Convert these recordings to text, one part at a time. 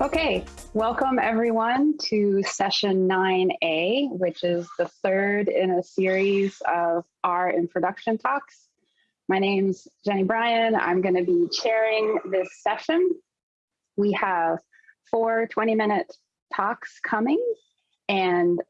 Okay, welcome everyone to session 9A, which is the third in a series of our introduction talks. My name's Jenny Bryan. I'm going to be chairing this session. We have four 20 minute talks coming and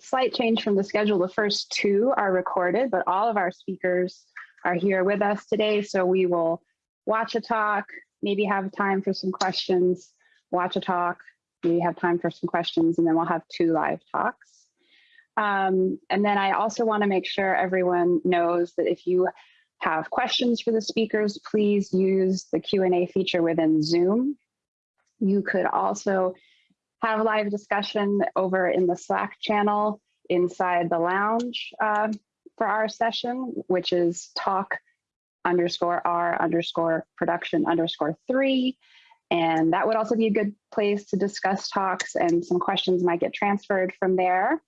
slight change from the schedule. The first two are recorded, but all of our speakers are here with us today. So we will watch a talk, maybe have time for some questions, watch a talk, maybe have time for some questions, and then we'll have two live talks. Um, and then I also want to make sure everyone knows that if you have questions for the speakers, please use the Q&A feature within Zoom. You could also have a live discussion over in the Slack channel inside the lounge uh, for our session, which is talk underscore R underscore production underscore three. And that would also be a good place to discuss talks and some questions might get transferred from there.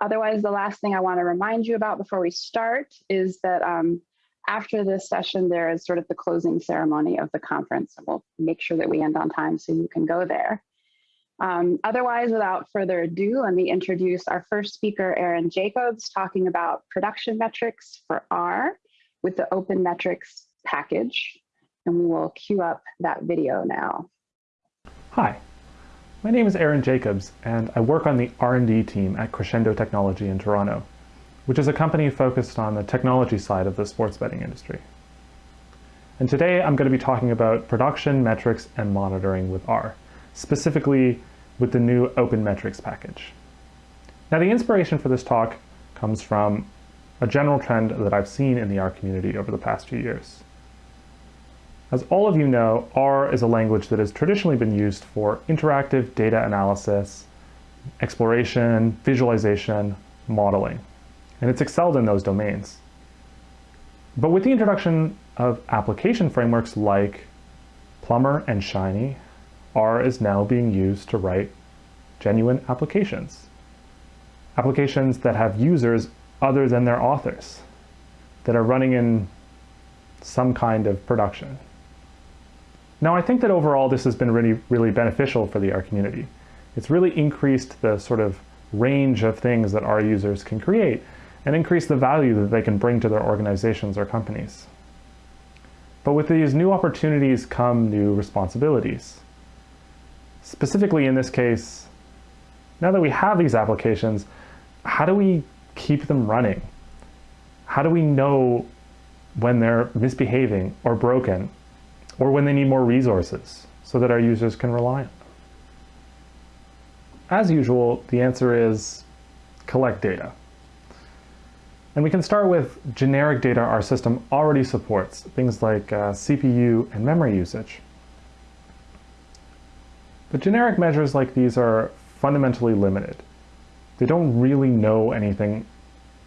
Otherwise, the last thing I want to remind you about before we start is that um, after this session, there is sort of the closing ceremony of the conference. And we'll make sure that we end on time so you can go there. Um, otherwise, without further ado, let me introduce our first speaker, Aaron Jacobs, talking about production metrics for R with the Open Metrics package and we will queue up that video now. Hi, my name is Aaron Jacobs, and I work on the R&D team at Crescendo Technology in Toronto, which is a company focused on the technology side of the sports betting industry. And today I'm going to be talking about production metrics and monitoring with R, specifically with the new Open Metrics package. Now the inspiration for this talk comes from a general trend that I've seen in the R community over the past few years. As all of you know, R is a language that has traditionally been used for interactive data analysis, exploration, visualization, modeling, and it's excelled in those domains. But with the introduction of application frameworks like Plumber and Shiny, R is now being used to write genuine applications. Applications that have users other than their authors, that are running in some kind of production. Now, I think that overall this has been really, really beneficial for the R community. It's really increased the sort of range of things that R users can create and increase the value that they can bring to their organizations or companies. But with these new opportunities come new responsibilities. Specifically in this case, now that we have these applications, how do we keep them running? How do we know when they're misbehaving or broken or when they need more resources so that our users can rely on them? As usual, the answer is collect data. And we can start with generic data our system already supports, things like uh, CPU and memory usage. But generic measures like these are fundamentally limited. They don't really know anything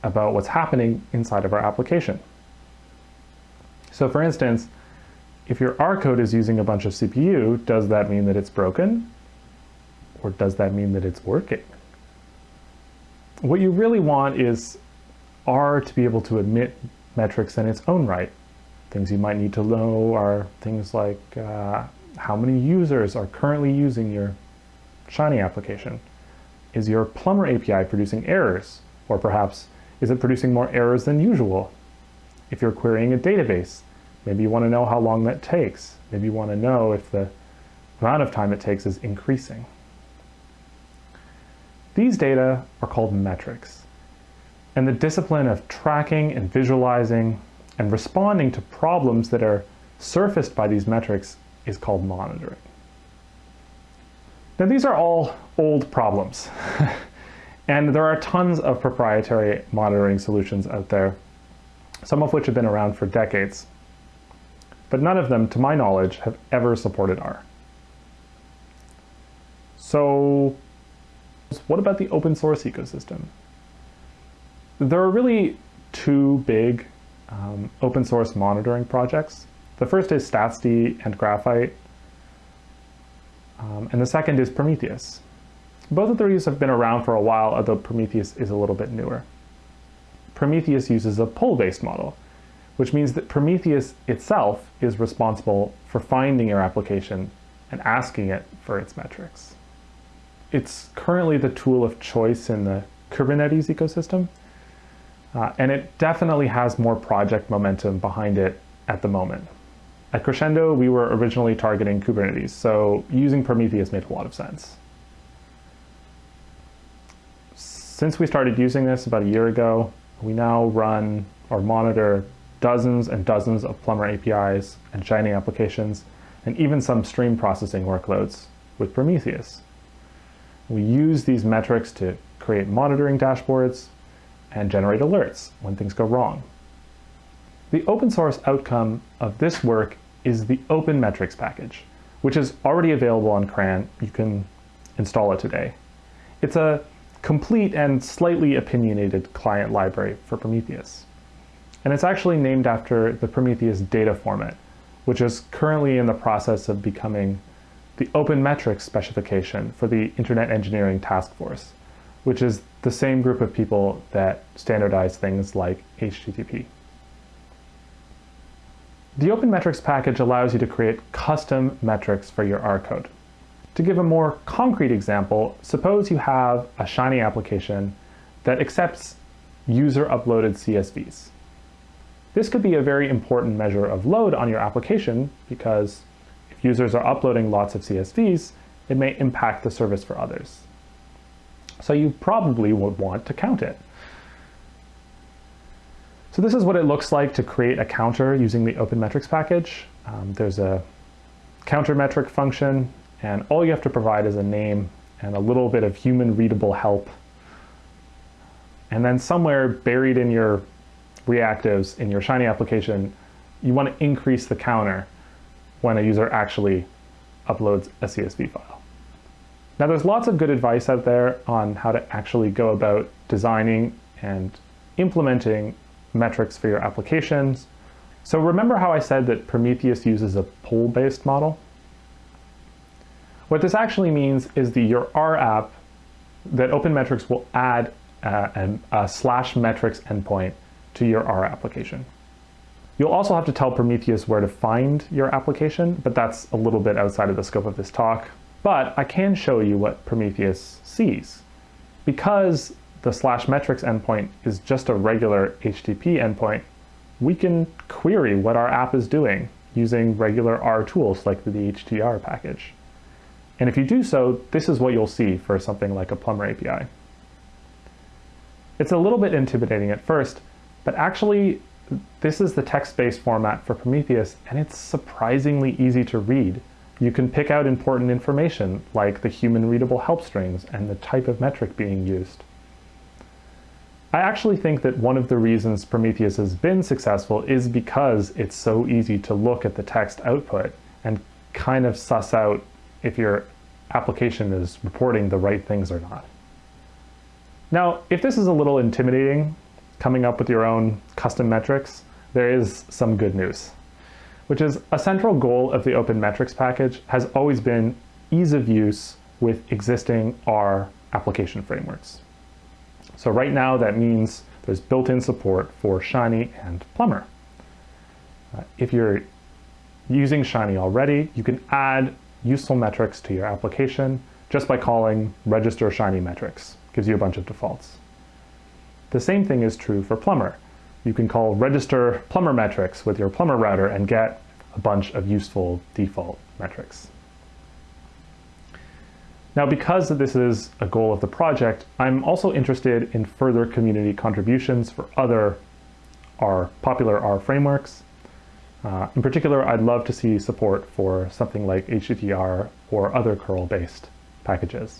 about what's happening inside of our application. So for instance, if your R code is using a bunch of CPU, does that mean that it's broken? Or does that mean that it's working? What you really want is R to be able to admit metrics in its own right. Things you might need to know are things like uh, how many users are currently using your Shiny application. Is your Plumber API producing errors? Or perhaps, is it producing more errors than usual? If you're querying a database, Maybe you want to know how long that takes. Maybe you want to know if the amount of time it takes is increasing. These data are called metrics. And the discipline of tracking and visualizing and responding to problems that are surfaced by these metrics is called monitoring. Now these are all old problems. and there are tons of proprietary monitoring solutions out there, some of which have been around for decades but none of them, to my knowledge, have ever supported R. So what about the open source ecosystem? There are really two big um, open source monitoring projects. The first is StatsD and Graphite, um, and the second is Prometheus. Both of these have been around for a while, although Prometheus is a little bit newer. Prometheus uses a pull-based model, which means that Prometheus itself is responsible for finding your application and asking it for its metrics. It's currently the tool of choice in the Kubernetes ecosystem, uh, and it definitely has more project momentum behind it at the moment. At Crescendo, we were originally targeting Kubernetes, so using Prometheus made a lot of sense. Since we started using this about a year ago, we now run or monitor dozens and dozens of Plumber APIs and Shiny applications, and even some stream processing workloads with Prometheus. We use these metrics to create monitoring dashboards and generate alerts when things go wrong. The open source outcome of this work is the Open Metrics package, which is already available on CRAN. You can install it today. It's a complete and slightly opinionated client library for Prometheus. And it's actually named after the Prometheus data format, which is currently in the process of becoming the Open Metrics specification for the Internet Engineering Task Force, which is the same group of people that standardize things like HTTP. The Open Metrics package allows you to create custom metrics for your R code. To give a more concrete example, suppose you have a Shiny application that accepts user-uploaded CSVs. This could be a very important measure of load on your application because if users are uploading lots of CSVs, it may impact the service for others. So you probably would want to count it. So this is what it looks like to create a counter using the Open Metrics package. Um, there's a counter metric function, and all you have to provide is a name and a little bit of human readable help. And then somewhere buried in your reactives in your Shiny application, you want to increase the counter when a user actually uploads a CSV file. Now there's lots of good advice out there on how to actually go about designing and implementing metrics for your applications. So remember how I said that Prometheus uses a pull-based model? What this actually means is that your R app, that OpenMetrics will add uh, a slash metrics endpoint to your R application. You'll also have to tell Prometheus where to find your application, but that's a little bit outside of the scope of this talk. But I can show you what Prometheus sees. Because the slash metrics endpoint is just a regular HTTP endpoint, we can query what our app is doing using regular R tools like the HTTR package. And if you do so, this is what you'll see for something like a Plumber API. It's a little bit intimidating at first, but actually this is the text-based format for Prometheus, and it's surprisingly easy to read. You can pick out important information like the human readable help strings and the type of metric being used. I actually think that one of the reasons Prometheus has been successful is because it's so easy to look at the text output and kind of suss out if your application is reporting the right things or not. Now, if this is a little intimidating, coming up with your own custom metrics, there is some good news, which is a central goal of the Open Metrics package has always been ease of use with existing R application frameworks. So right now that means there's built-in support for Shiny and Plumber. Uh, if you're using Shiny already, you can add useful metrics to your application just by calling register Shiny metrics. Gives you a bunch of defaults. The same thing is true for Plumber. You can call register Plumber metrics with your Plumber router and get a bunch of useful default metrics. Now, because this is a goal of the project, I'm also interested in further community contributions for other R, popular R frameworks. Uh, in particular, I'd love to see support for something like HTTR or other curl-based packages.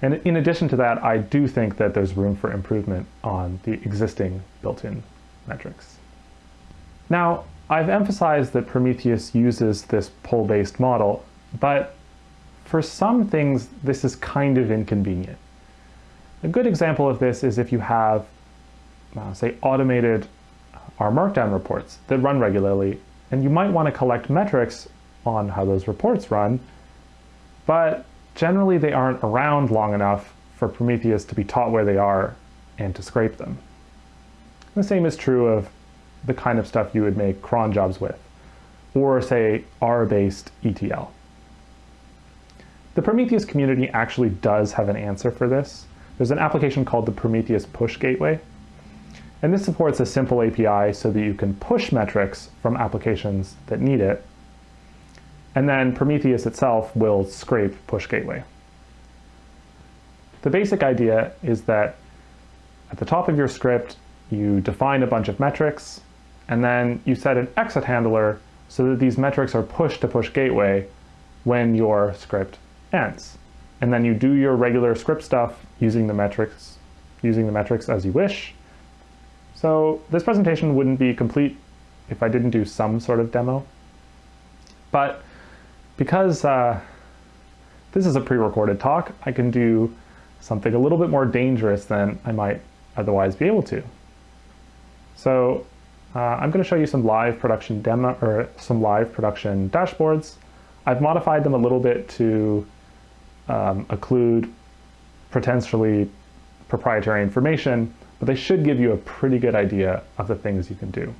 And in addition to that, I do think that there's room for improvement on the existing built-in metrics. Now, I've emphasized that Prometheus uses this pull-based model, but for some things, this is kind of inconvenient. A good example of this is if you have, uh, say, automated uh, R Markdown reports that run regularly, and you might want to collect metrics on how those reports run, but generally they aren't around long enough for Prometheus to be taught where they are and to scrape them. The same is true of the kind of stuff you would make cron jobs with, or say R-based ETL. The Prometheus community actually does have an answer for this. There's an application called the Prometheus Push Gateway, and this supports a simple API so that you can push metrics from applications that need it, and then Prometheus itself will scrape Push Gateway. The basic idea is that at the top of your script, you define a bunch of metrics, and then you set an exit handler so that these metrics are pushed to push gateway when your script ends. And then you do your regular script stuff using the metrics, using the metrics as you wish. So this presentation wouldn't be complete if I didn't do some sort of demo. But because uh, this is a pre-recorded talk, I can do something a little bit more dangerous than I might otherwise be able to. So uh, I'm going to show you some live production demo or some live production dashboards. I've modified them a little bit to um, occlude potentially proprietary information, but they should give you a pretty good idea of the things you can do.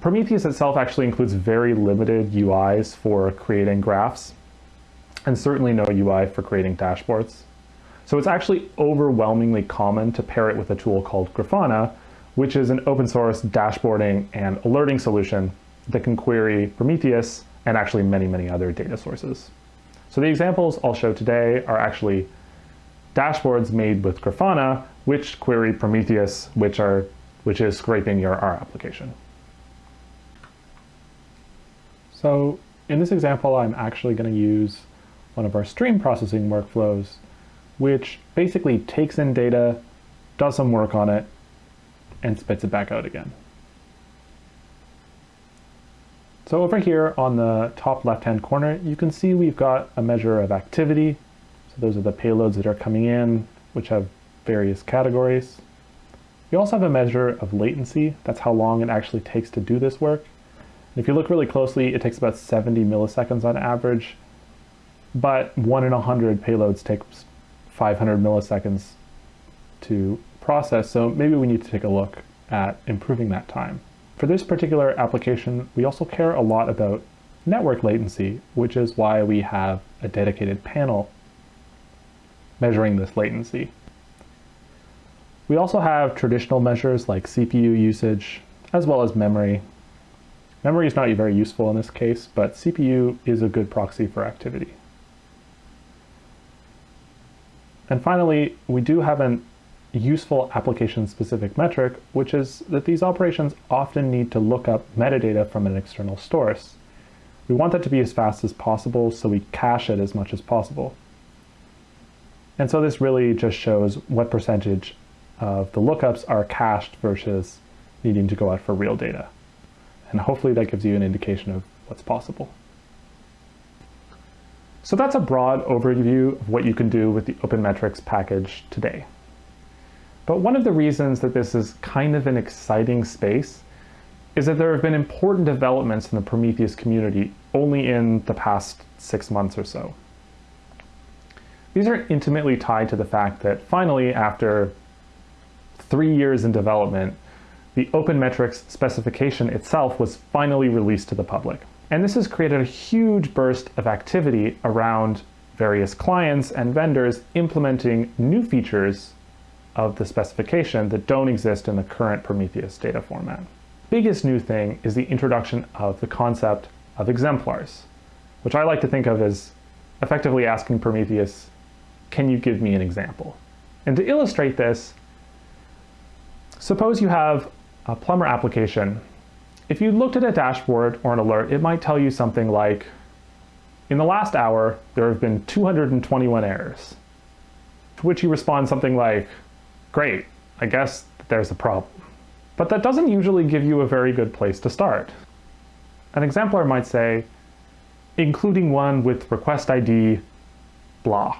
Prometheus itself actually includes very limited UIs for creating graphs, and certainly no UI for creating dashboards. So it's actually overwhelmingly common to pair it with a tool called Grafana, which is an open source dashboarding and alerting solution that can query Prometheus and actually many, many other data sources. So the examples I'll show today are actually dashboards made with Grafana, which query Prometheus, which, are, which is scraping your R application. So in this example, I'm actually going to use one of our stream processing workflows which basically takes in data, does some work on it, and spits it back out again. So over here on the top left-hand corner, you can see we've got a measure of activity. So those are the payloads that are coming in, which have various categories. We also have a measure of latency. That's how long it actually takes to do this work. if you look really closely, it takes about 70 milliseconds on average, but one in 100 payloads takes 500 milliseconds to process, so maybe we need to take a look at improving that time. For this particular application, we also care a lot about network latency, which is why we have a dedicated panel measuring this latency. We also have traditional measures like CPU usage, as well as memory. Memory is not very useful in this case, but CPU is a good proxy for activity. And finally, we do have an useful application-specific metric, which is that these operations often need to look up metadata from an external source. We want that to be as fast as possible, so we cache it as much as possible. And so this really just shows what percentage of the lookups are cached versus needing to go out for real data. And hopefully that gives you an indication of what's possible. So that's a broad overview of what you can do with the OpenMetrics package today. But one of the reasons that this is kind of an exciting space is that there have been important developments in the Prometheus community only in the past six months or so. These are intimately tied to the fact that finally, after three years in development, the OpenMetrics specification itself was finally released to the public. And this has created a huge burst of activity around various clients and vendors implementing new features of the specification that don't exist in the current Prometheus data format. Biggest new thing is the introduction of the concept of exemplars, which I like to think of as effectively asking Prometheus, can you give me an example? And to illustrate this, suppose you have a plumber application if you looked at a dashboard or an alert, it might tell you something like, in the last hour, there have been 221 errors. To which you respond something like, great, I guess there's a problem. But that doesn't usually give you a very good place to start. An exemplar might say, including one with request ID, blah,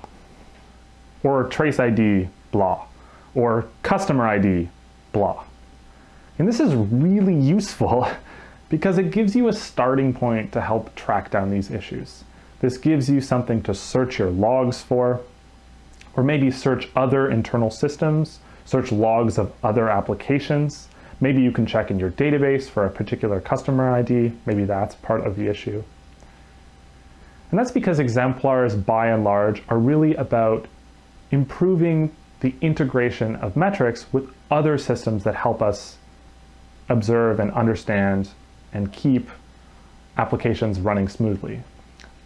or trace ID, blah, or customer ID, blah. And this is really useful because it gives you a starting point to help track down these issues. This gives you something to search your logs for, or maybe search other internal systems, search logs of other applications, Maybe you can check in your database for a particular customer ID. Maybe that's part of the issue. And that's because exemplars, by and large, are really about improving the integration of metrics with other systems that help us observe and understand and keep applications running smoothly.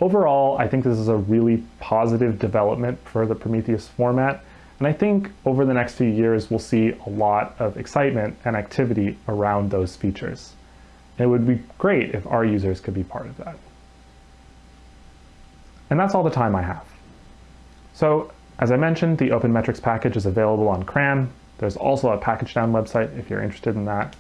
Overall, I think this is a really positive development for the Prometheus format, and I think over the next few years we'll see a lot of excitement and activity around those features. It would be great if our users could be part of that. And that's all the time I have. So as I mentioned, the Open Metrics package is available on CRAN. There's also a pkgdown website if you're interested in that.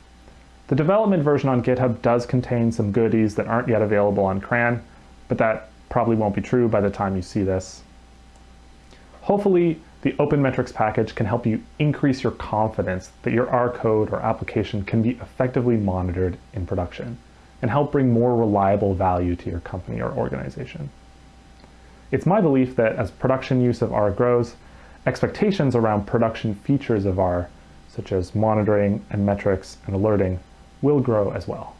The development version on GitHub does contain some goodies that aren't yet available on CRAN, but that probably won't be true by the time you see this. Hopefully, the Open Metrics package can help you increase your confidence that your R code or application can be effectively monitored in production and help bring more reliable value to your company or organization. It's my belief that as production use of R grows, expectations around production features of R, such as monitoring and metrics and alerting, will grow as well.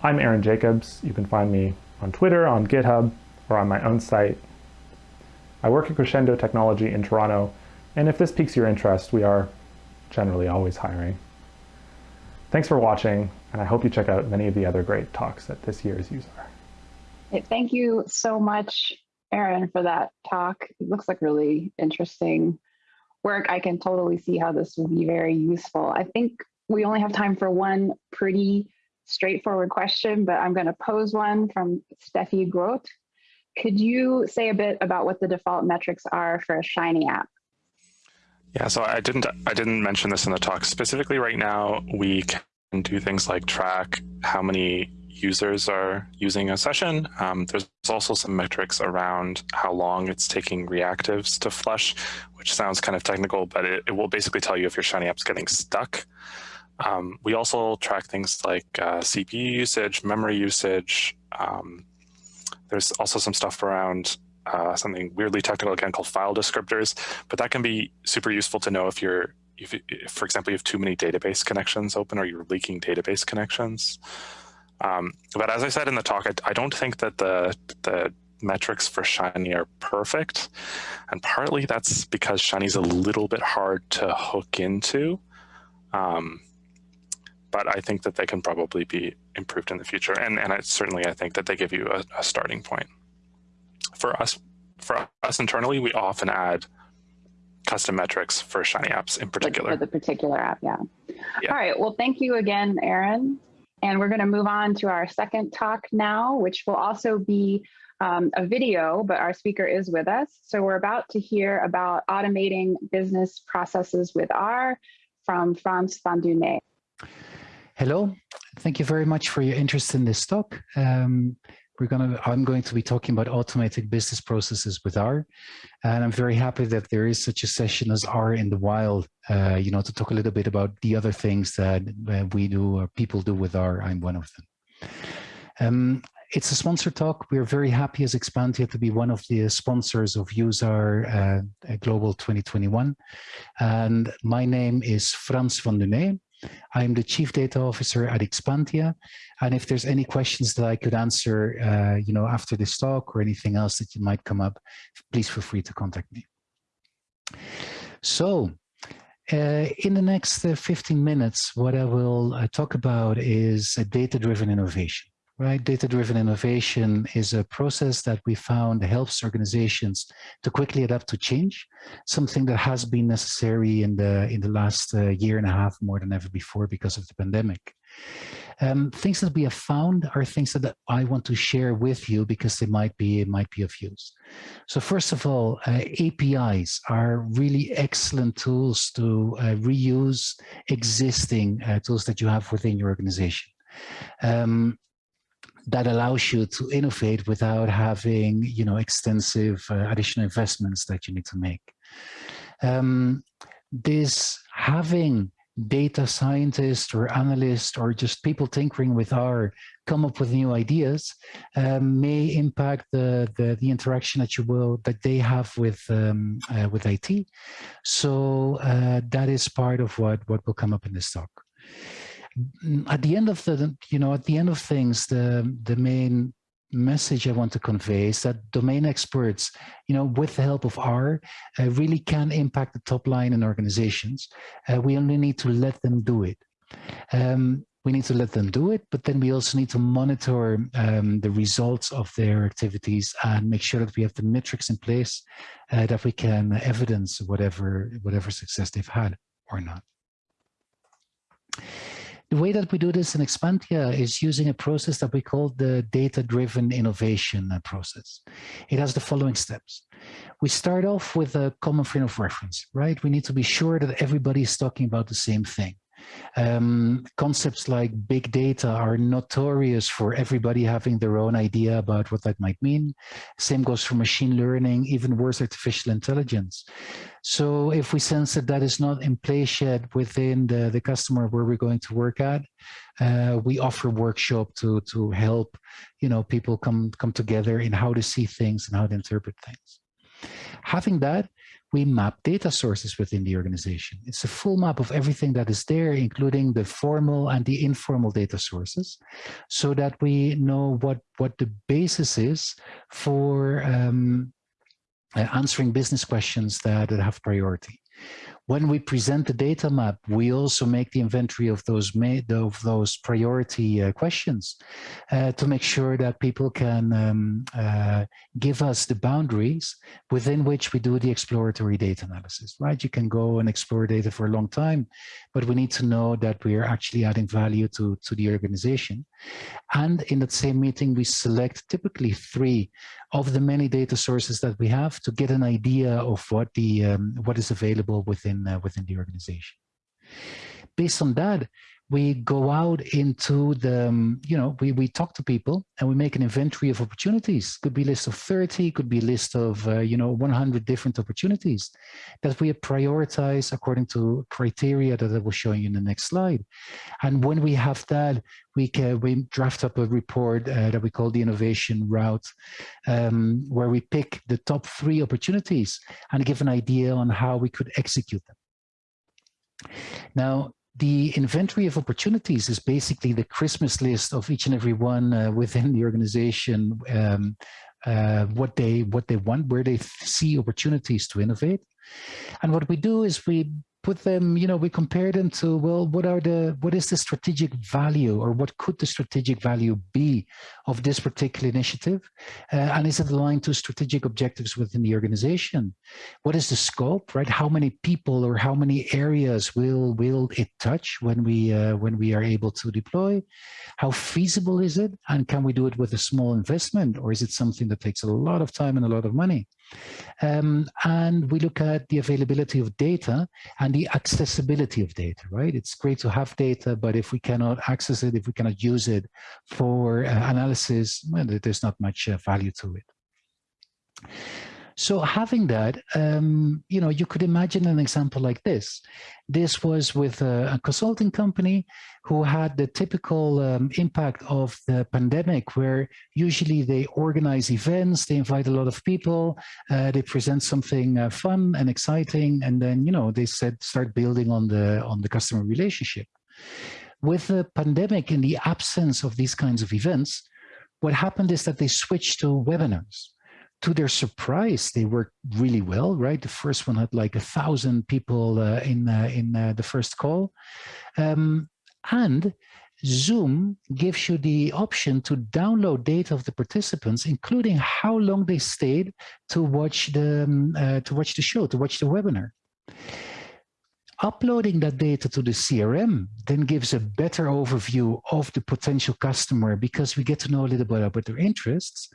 I'm Aaron Jacobs. You can find me on Twitter, on GitHub, or on my own site. I work at Crescendo Technology in Toronto, and if this piques your interest, we are generally always hiring. Thanks for watching, and I hope you check out many of the other great talks at this year's useR. Thank you so much, Aaron, for that talk. It looks like really interesting work. I can totally see how this would be very useful. I think we only have time for one pretty straightforward question, but I'm going to pose one from Steffi Groth. Could you say a bit about what the default metrics are for a Shiny app? Yeah, so I didn't I didn't mention this in the talk specifically. Right now, we can do things like track how many users are using a session. Um, there's also some metrics around how long it's taking reactives to flush, which sounds kind of technical, but it, it will basically tell you if your Shiny app's getting stuck. Um, we also track things like uh, CPU usage, memory usage. Um, there's also some stuff around uh, something weirdly technical again called file descriptors, but that can be super useful to know if you're, if, if for example, you have too many database connections open or you're leaking database connections. Um, but as I said in the talk, I, I don't think that the, the metrics for Shiny are perfect. And partly that's because Shiny's a little bit hard to hook into. Um, but I think that they can probably be improved in the future. And, and I, certainly I think that they give you a, a starting point. For us, for us internally, we often add custom metrics for Shiny apps in particular. For the particular app, yeah. yeah. All right, well, thank you again, Aaron. And we're gonna move on to our second talk now, which will also be um, a video, but our speaker is with us. So we're about to hear about automating business processes with R from Frans van Dunné. Hello, thank you very much for your interest in this talk. Um, we're gonna, I'm going to be talking about automated business processes with R, and I'm very happy that there is such a session as R in the wild, uh, you know, to talk a little bit about the other things that uh, we do or people do with R. I'm one of them. Um, it's a sponsor talk. We're very happy as Expantia to be one of the sponsors of useR uh, Global 2021. And my name is Frans van Dunné. I'm the Chief Data Officer at Expantia. And if there's any questions that I could answer, uh, you know, after this talk or anything else that you might come up, please feel free to contact me. So uh, in the next uh, 15 minutes, what I will uh, talk about is data-driven innovation right? Data-driven innovation is a process that we found helps organizations to quickly adapt to change, something that has been necessary in the in the last uh, year and a half more than ever before because of the pandemic. Um, things that we have found are things that I want to share with you because they might be might be of use. So first of all, uh, APIs are really excellent tools to uh, reuse existing uh, tools that you have within your organization. Um, that allows you to innovate without having you know extensive uh, additional investments that you need to make. Um, this having data scientists or analysts or just people tinkering with R come up with new ideas um, may impact the, the, the interaction that you will that they have with um, uh, with IT. So uh, that is part of what what will come up in this talk. At the end of the you know at the end of things, the the main message I want to convey is that domain experts, you know, with the help of R, uh, really can impact the top line in organizations. Uh, we only need to let them do it. Um, we need to let them do it, but then we also need to monitor um, the results of their activities and make sure that we have the metrics in place uh, that we can evidence whatever whatever success they've had or not. The way that we do this in Expantia is using a process that we call the data-driven innovation process. It has the following steps. We start off with a common frame of reference, right? We need to be sure that everybody is talking about the same thing. Um, concepts like big data are notorious for everybody having their own idea about what that might mean. Same goes for machine learning, even worse, artificial intelligence. So if we sense that that is not in place yet within the, the customer where we're going to work at, uh, we offer workshop to, to help, you know, people come, come together in how to see things and how to interpret things. Having that, we map data sources within the organization. It's a full map of everything that is there, including the formal and the informal data sources, so that we know what, what the basis is for um, uh, answering business questions that, that have priority. When we present the data map, we also make the inventory of those made of those priority uh, questions uh, to make sure that people can um, uh, give us the boundaries within which we do the exploratory data analysis, right? You can go and explore data for a long time, but we need to know that we are actually adding value to, to the organization. And in that same meeting, we select typically three of the many data sources that we have to get an idea of what the um, what is available within uh, within the organization. Based on that, we go out into the, um, you know, we, we talk to people and we make an inventory of opportunities. Could be a list of 30, could be a list of, uh, you know, 100 different opportunities that we prioritize according to criteria that I will show you in the next slide. And when we have that, we can we draft up a report uh, that we call the innovation route, um, where we pick the top three opportunities and give an idea on how we could execute them. Now, the inventory of opportunities is basically the Christmas list of each and every one uh, within the organization, um, uh, what they what they want, where they see opportunities to innovate. And what we do is we put them, you know, we compare them to, well, what are the, what is the strategic value or what could the strategic value be of this particular initiative? Uh, and is it aligned to strategic objectives within the organization? What is the scope, right? How many people or how many areas will, will it touch when we, uh, when we are able to deploy? How feasible is it? And can we do it with a small investment or is it something that takes a lot of time and a lot of money? Um, and we look at the availability of data and the accessibility of data, right? It's great to have data, but if we cannot access it, if we cannot use it for uh, analysis, well, there's not much uh, value to it. So having that, um, you know, you could imagine an example like this. This was with a, a consulting company who had the typical um, impact of the pandemic, where usually they organize events, they invite a lot of people, uh, they present something uh, fun and exciting, and then, you know, they said start building on the on the customer relationship. With the pandemic, and the absence of these kinds of events, what happened is that they switched to webinars to their surprise, they worked really well, right? The first one had like a thousand people uh, in uh, in uh, the first call, um, and Zoom gives you the option to download data of the participants, including how long they stayed to watch the um, uh, to watch the show, to watch the webinar. Uploading that data to the CRM then gives a better overview of the potential customer because we get to know a little bit about their interests.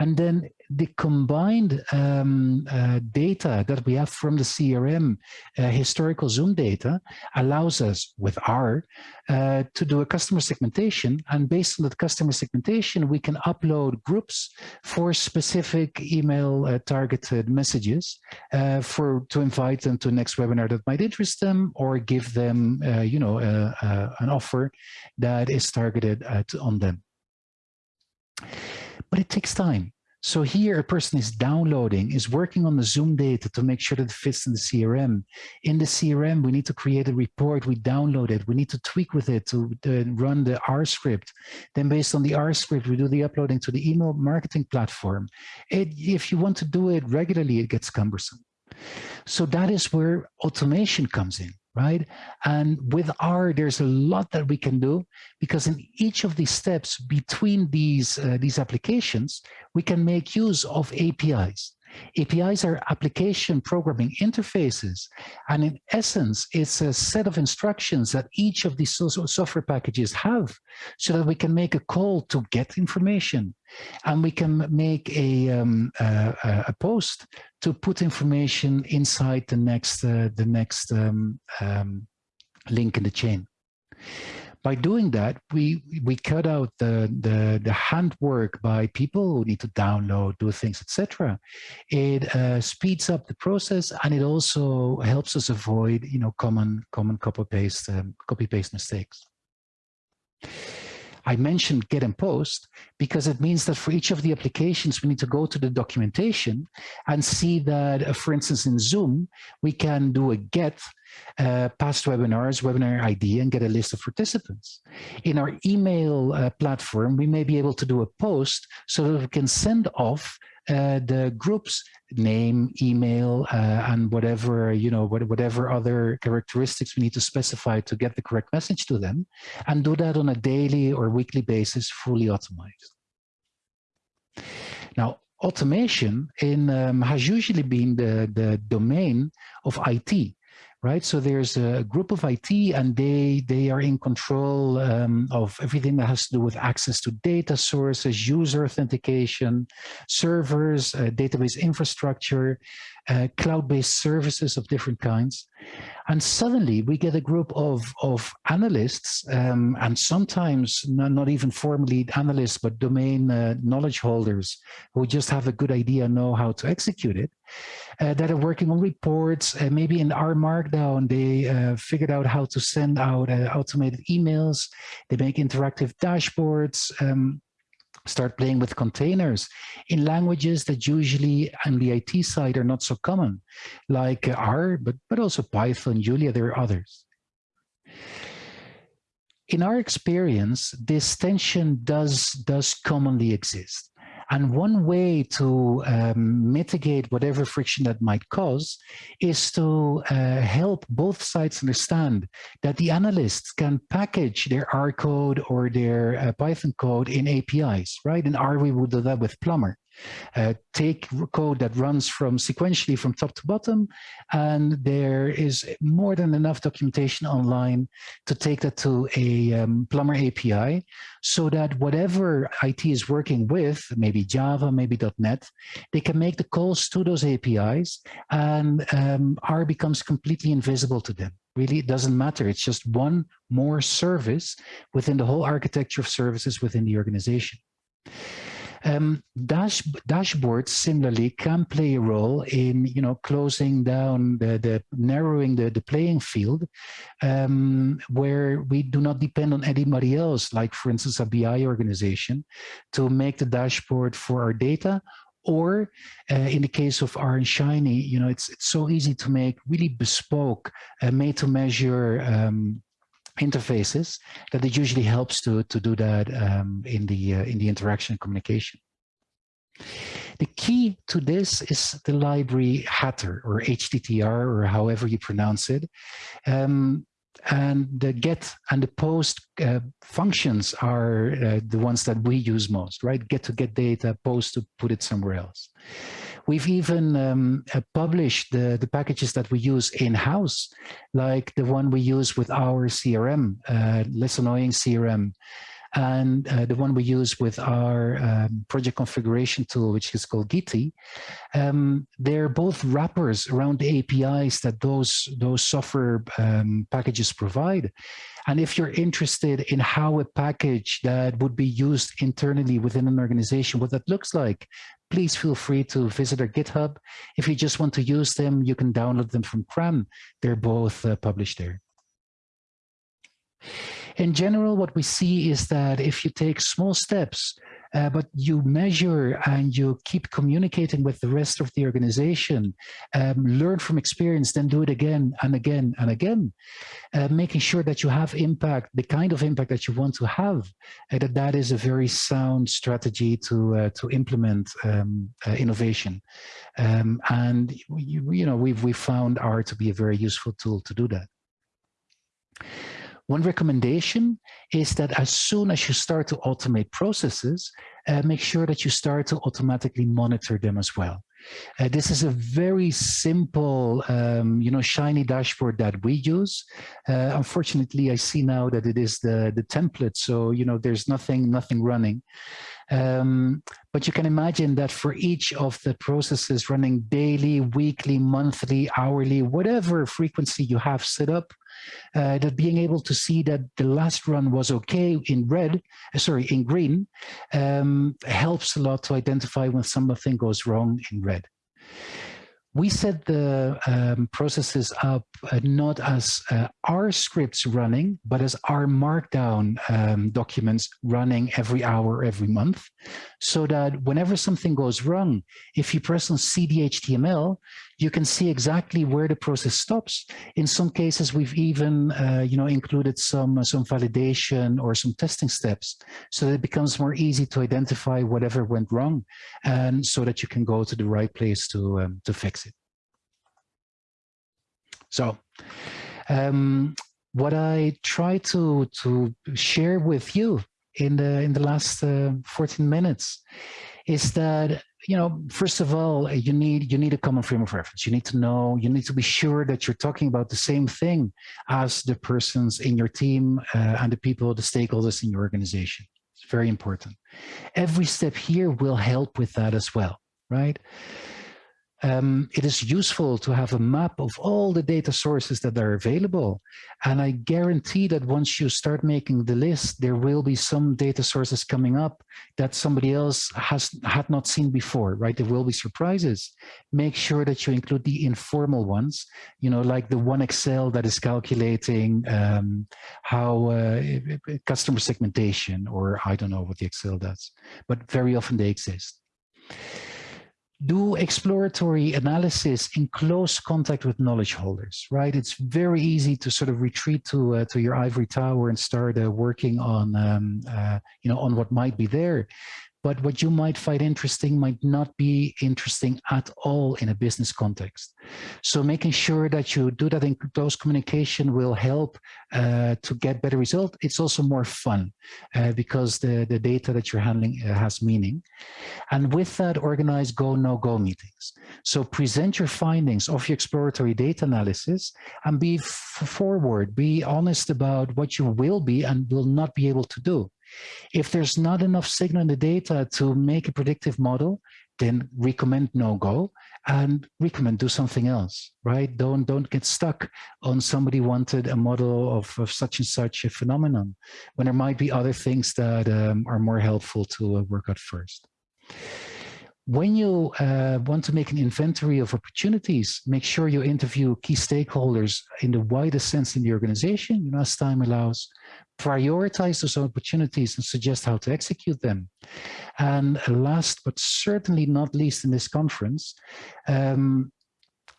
And then the combined um, uh, data that we have from the CRM, uh, historical Zoom data, allows us with R uh, to do a customer segmentation. And based on that customer segmentation, we can upload groups for specific email uh, targeted messages uh, for to invite them to a next webinar that might interest them or give them, uh, you know, an offer that is targeted at, on them. But it takes time. So here a person is downloading, is working on the Zoom data to make sure that it fits in the CRM. In the CRM, we need to create a report, we download it, we need to tweak with it to, to run the R script. Then based on the R script, we do the uploading to the email marketing platform. It, if you want to do it regularly, it gets cumbersome. So that is where automation comes in right? And with R, there's a lot that we can do because in each of these steps between these, uh, these applications, we can make use of APIs. APIs are application programming interfaces. And in essence, it's a set of instructions that each of these software packages have so that we can make a call to get information. And we can make a, um, a, a post to put information inside the next, uh, the next um, um, link in the chain by doing that, we we cut out the the, the handwork by people who need to download, do things, etc. It uh, speeds up the process, and it also helps us avoid you know common common copy paste um, copy paste mistakes. I mentioned get and post because it means that for each of the applications, we need to go to the documentation and see that, uh, for instance, in Zoom, we can do a get uh, past webinars, webinar ID, and get a list of participants. In our email uh, platform, we may be able to do a post so that we can send off the group's name, email, uh, and whatever, you know, whatever other characteristics we need to specify to get the correct message to them, and do that on a daily or weekly basis, fully automated. Now, automation in, um, has usually been the, the domain of IT right? So there's a group of IT and they, they are in control um, of everything that has to do with access to data sources, user authentication, servers, uh, database infrastructure, uh, cloud-based services of different kinds. And suddenly we get a group of, of analysts um, and sometimes not, not, even formally analysts, but domain uh, knowledge holders who just have a good idea, know how to execute it, uh, that are working on reports, uh, maybe in R Markdown, they uh, figured out how to send out automated emails, they make interactive dashboards, um, start playing with containers in languages that usually on the IT side are not so common, like R, but, but also Python, Julia, there are others. In our experience, this tension does, does commonly exist. And one way to um, mitigate whatever friction that might cause is to uh, help both sides understand that the analysts can package their R code or their uh, Python code in APIs, right? In R, we would do that with Plumber uh, take code that runs from sequentially from top to bottom, and there is more than enough documentation online to take that to a um, Plumber API, so that whatever IT is working with, maybe Java, maybe .NET, they can make the calls to those APIs, and um, R becomes completely invisible to them really it doesn't matter. It's just one more service within the whole architecture of services within the organization. Um, dash, dashboards similarly can play a role in you know closing down the, the narrowing the, the playing field um, where we do not depend on anybody else like for instance a BI organization to make the dashboard for our data. Or uh, in the case of R and Shiny, you know, it's it's so easy to make really bespoke, uh, made to measure um, interfaces that it usually helps to, to do that um, in, the, uh, in the interaction communication. The key to this is the library Hatter or HTTR or however you pronounce it. Um, and the get and the post uh, functions are uh, the ones that we use most, right? Get to get data, post to put it somewhere else. We've even um, uh, published the, the packages that we use in-house, like the one we use with our CRM, uh, Less Annoying CRM, and uh, the one we use with our um, project configuration tool, which is called Gitee. Um, they're both wrappers around the APIs that those, those software um, packages provide. And if you're interested in how a package that would be used internally within an organization, what that looks like, please feel free to visit our GitHub. If you just want to use them, you can download them from CRAN. They're both uh, published there. In general, what we see is that if you take small steps, uh, but you measure and you keep communicating with the rest of the organization, um, learn from experience, then do it again and again and again, uh, making sure that you have impact, the kind of impact that you want to have, uh, that that is a very sound strategy to uh, to implement um, uh, innovation. Um, and you, you know we've we found R to be a very useful tool to do that. One recommendation is that as soon as you start to automate processes, uh, make sure that you start to automatically monitor them as well. Uh, this is a very simple, um, you know, shiny dashboard that we use. Uh, unfortunately, I see now that it is the, the template, so, you know, there's nothing, nothing running. Um, but you can imagine that for each of the processes running daily, weekly, monthly, hourly, whatever frequency you have set up, uh, that being able to see that the last run was okay in red, uh, sorry, in green, um, helps a lot to identify when something goes wrong in red. We set the um, processes up uh, not as uh, R scripts running, but as R markdown um, documents running every hour, every month, so that whenever something goes wrong, if you press on CDHTML, you can see exactly where the process stops. In some cases, we've even uh, you know, included some, uh, some validation or some testing steps so that it becomes more easy to identify whatever went wrong and so that you can go to the right place to, um, to fix it. So um, what I try to, to share with you in the, in the last uh, 14 minutes is that you know, first of all, you need you need a common frame of reference. You need to know, you need to be sure that you're talking about the same thing as the persons in your team uh, and the people, the stakeholders in your organization. It's very important. Every step here will help with that as well, right? Um, it is useful to have a map of all the data sources that are available. And I guarantee that once you start making the list, there will be some data sources coming up that somebody else has had not seen before, right? There will be surprises. Make sure that you include the informal ones, you know, like the one Excel that is calculating um, how uh, customer segmentation, or I don't know what the Excel does, but very often they exist do exploratory analysis in close contact with knowledge holders, right? It's very easy to sort of retreat to uh, to your ivory tower and start uh, working on, um, uh, you know, on what might be there but what you might find interesting might not be interesting at all in a business context. So making sure that you do that in close communication will help uh, to get better result. It's also more fun uh, because the, the data that you're handling uh, has meaning. And with that, organize go, no go meetings. So present your findings of your exploratory data analysis and be forward, be honest about what you will be and will not be able to do. If there's not enough signal in the data to make a predictive model, then recommend no-go and recommend do something else, right? Don't don't get stuck on somebody wanted a model of, of such and such a phenomenon when there might be other things that um, are more helpful to uh, work out first when you uh, want to make an inventory of opportunities, make sure you interview key stakeholders in the widest sense in the organization, you know, as time allows, prioritize those opportunities and suggest how to execute them. And last, but certainly not least in this conference, um,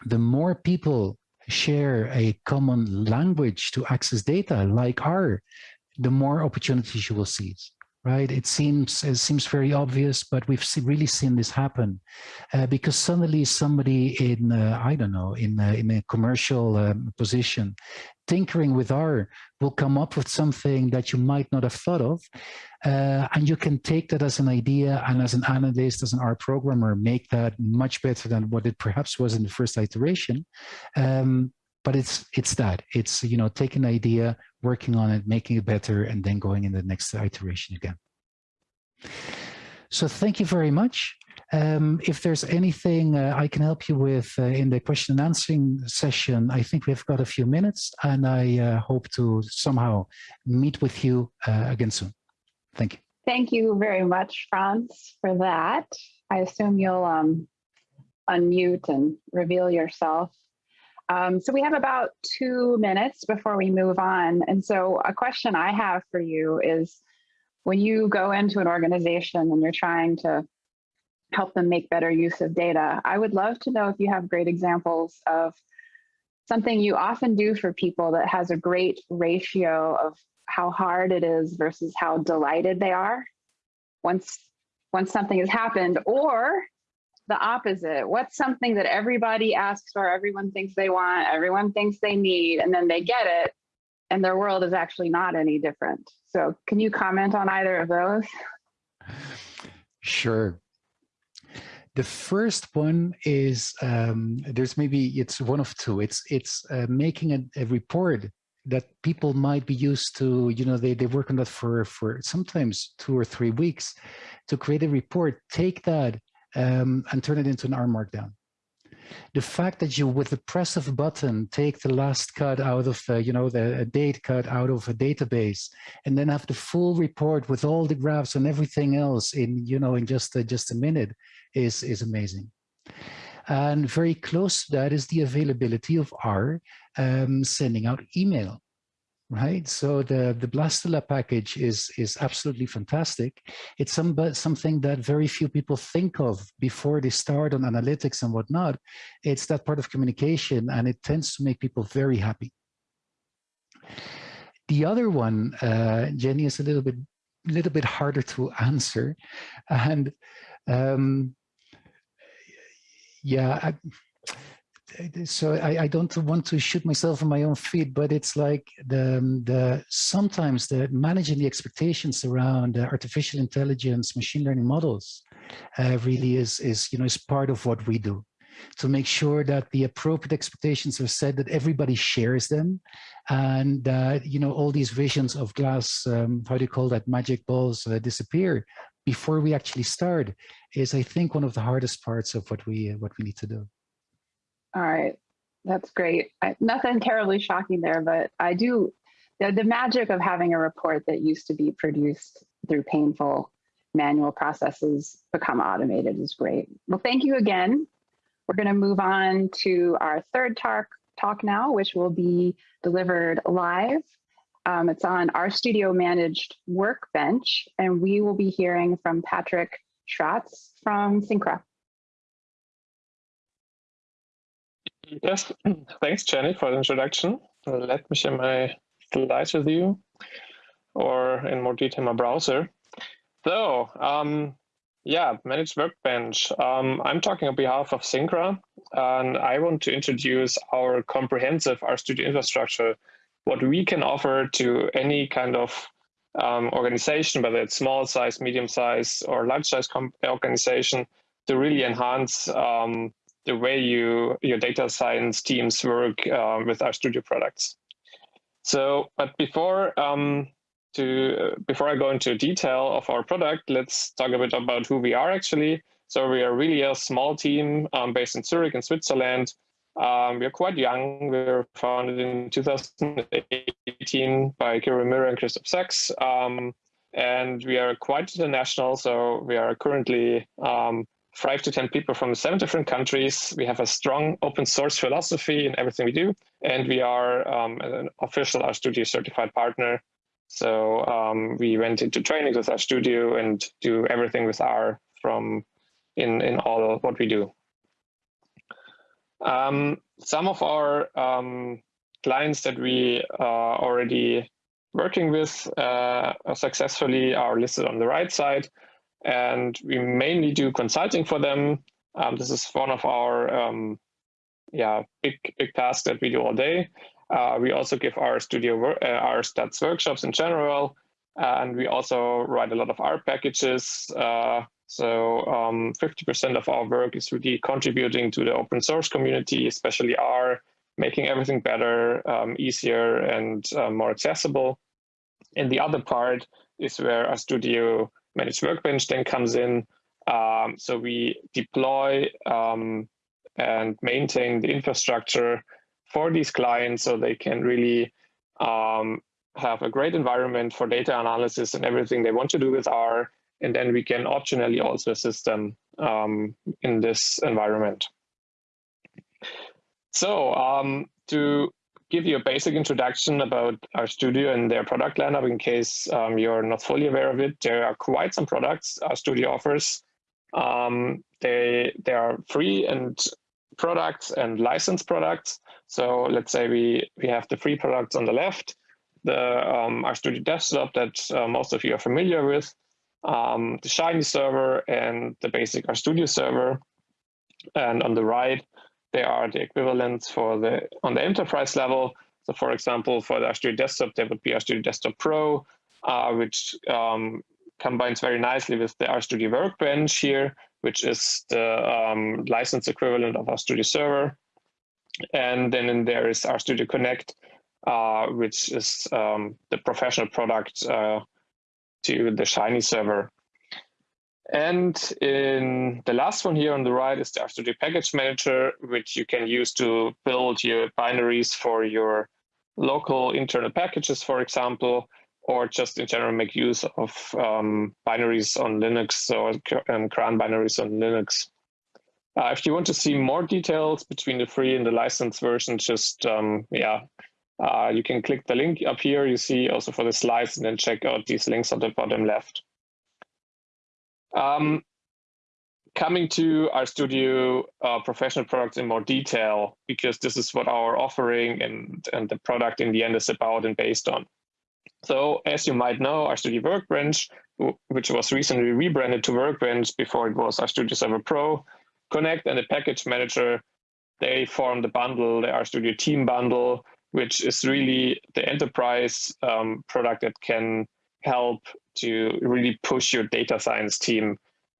the more people share a common language to access data like R, the more opportunities you will seize right? It seems it seems very obvious, but we've see, really seen this happen uh, because suddenly somebody in uh, I don't know in uh, in a commercial um, position, tinkering with R will come up with something that you might not have thought of, uh, and you can take that as an idea and as an analyst, as an R programmer, make that much better than what it perhaps was in the first iteration. Um, but it's it's that it's you know taking an idea working on it making it better and then going in the next iteration again so thank you very much um, if there's anything uh, I can help you with uh, in the question and answering session, I think we've got a few minutes and I uh, hope to somehow meet with you uh, again soon. Thank you. Thank you very much, Frans, for that. I assume you'll um, unmute and reveal yourself. Um, so we have about two minutes before we move on. And so a question I have for you is when you go into an organization and you're trying to help them make better use of data, I would love to know if you have great examples of something you often do for people that has a great ratio of how hard it is versus how delighted they are once once something has happened or the opposite what's something that everybody asks for everyone thinks they want everyone thinks they need and then they get it and their world is actually not any different so can you comment on either of those sure the first one is um, there's maybe it's one of two. It's it's uh, making a, a, report that people might be used to. You know, they they work on that for for sometimes two or three weeks to create a report. Take that um, and turn it into an R Markdown. The fact that you, with the press of a button, take the last cut out of, uh, you know, the date cut out of a database, and then have the full report with all the graphs and everything else in, you know, in just uh, just a minute, is, is amazing. And very close to that is the availability of R um, sending out email, right? So the, the Blastula package is, is absolutely fantastic. It's some, something that very few people think of before they start on analytics and whatnot. It's that part of communication and it tends to make people very happy. The other one, uh, Jenny, is a little bit, little bit harder to answer. And um, yeah, I, so I, I, don't want to shoot myself in my own feet, but it's like the, the sometimes the managing the expectations around artificial intelligence, machine learning models uh, really is, is, you know, is part of what we do to make sure that the appropriate expectations are set, that everybody shares them, and that, you know, all these visions of glass, um, how do you call that, magic balls uh, disappear before we actually start is, I think, one of the hardest parts of what we what we need to do. All right, that's great. I, nothing terribly shocking there, but I do the, the magic of having a report that used to be produced through painful manual processes become automated is great. Well, thank you again. We're going to move on to our third talk, talk now, which will be delivered live um, it's on RStudio managed workbench, and we will be hearing from Patrick Schratz from cynkra. Yes, thanks, Jenny, for the introduction. Let me share my slides with you, or in more detail, my browser. So, um, yeah, managed workbench. Um, I'm talking on behalf of cynkra, and I want to introduce our comprehensive RStudio infrastructure what we can offer to any kind of um, organization, whether it's small size, medium size, or large size organization, to really enhance um, the way you your data science teams work uh, with RStudio products. So, but before um, to uh, before I go into detail of our product, let's talk a bit about who we are actually. So we are really a small team um, based in Zurich in Switzerland. Um, we are quite young. We were founded in 2018 by Kirill Müller and Christoph Sax. Um, and we are quite international. So we are currently um, five to 10 people from seven different countries. We have a strong open source philosophy in everything we do. And we are um, an official RStudio certified partner. So um, we went into training with RStudio and do everything with R from in, in all what we do. Um, some of our um, clients that we are already working with uh, successfully are listed on the right side. And we mainly do consulting for them. Um, this is one of our um, yeah big big tasks that we do all day. Uh, we also give RStudio uh, our stats workshops in general, and we also write a lot of R packages uh, so 50% um, of our work is really contributing to the open source community, especially R, making everything better, um, easier, and uh, more accessible. And the other part is where RStudio managed workbench then comes in. Um, so we deploy um, and maintain the infrastructure for these clients so they can really um, have a great environment for data analysis and everything they want to do with R and then we can optionally also assist them um, in this environment. So um, to give you a basic introduction about RStudio and their product lineup in case um, you're not fully aware of it. There are quite some products RStudio offers. Um, they, they are free and products and licensed products. So let's say we, we have the free products on the left, the um, RStudio desktop that uh, most of you are familiar with, um, the Shiny server and the basic RStudio server. And on the right, they are the equivalents for the on the enterprise level. So for example, for the RStudio Desktop, there would be RStudio Desktop Pro, uh, which um, combines very nicely with the RStudio Workbench here, which is the um, license equivalent of RStudio Server. And then there is RStudio Connect, uh, which is um, the professional product uh, to the Shiny server. And in the last one here on the right is the RStudio Package Manager, which you can use to build your binaries for your local internal packages, for example, or just in general make use of um, binaries on Linux or um, CRAN binaries on Linux. Uh, if you want to see more details between the free and the licensed version, just, um, yeah, uh, you can click the link up here. You see also for the slides and then check out these links on the bottom left. Um, coming to RStudio uh, professional products in more detail, because this is what our offering and, and the product in the end is about and based on. So as you might know, RStudio Workbench, which was recently rebranded to Workbench before it was RStudio Server Pro, Connect and the package manager, they form the bundle, the RStudio team bundle, which is really the enterprise um, product that can help to really push your data science team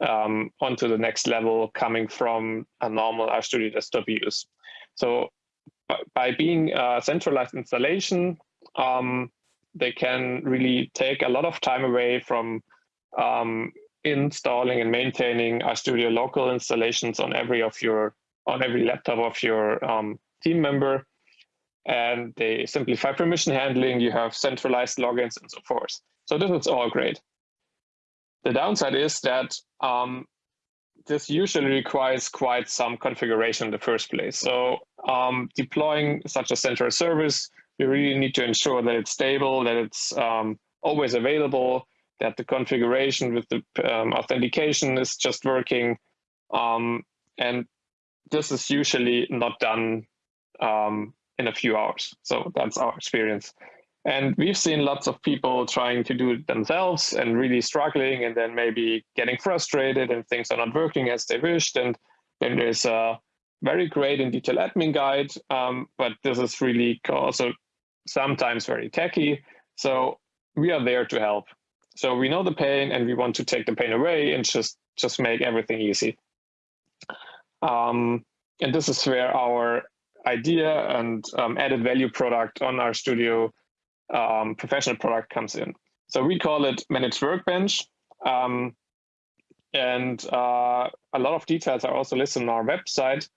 um, onto the next level coming from a normal RStudio desktop use. So by being a centralized installation, um, they can really take a lot of time away from um, installing and maintaining RStudio local installations on every of your on every laptop of your um, team member. And they simplify permission handling, you have centralized logins and so forth. So this is all great. The downside is that um, this usually requires quite some configuration in the first place. So um, deploying such a central service, you really need to ensure that it's stable, that it's um, always available, that the configuration with the um, authentication is just working. Um, and this is usually not done um, in a few hours. So that's our experience. And we've seen lots of people trying to do it themselves and really struggling and then maybe getting frustrated and things are not working as they wished. And then there's a very great and detailed admin guide, um, but this is really also sometimes very techy. So we are there to help. So we know the pain and we want to take the pain away and just, just make everything easy. Um, and this is where our idea and um, added value product on RStudio um, professional product comes in. So we call it managed workbench. Um, and uh, a lot of details are also listed on our website.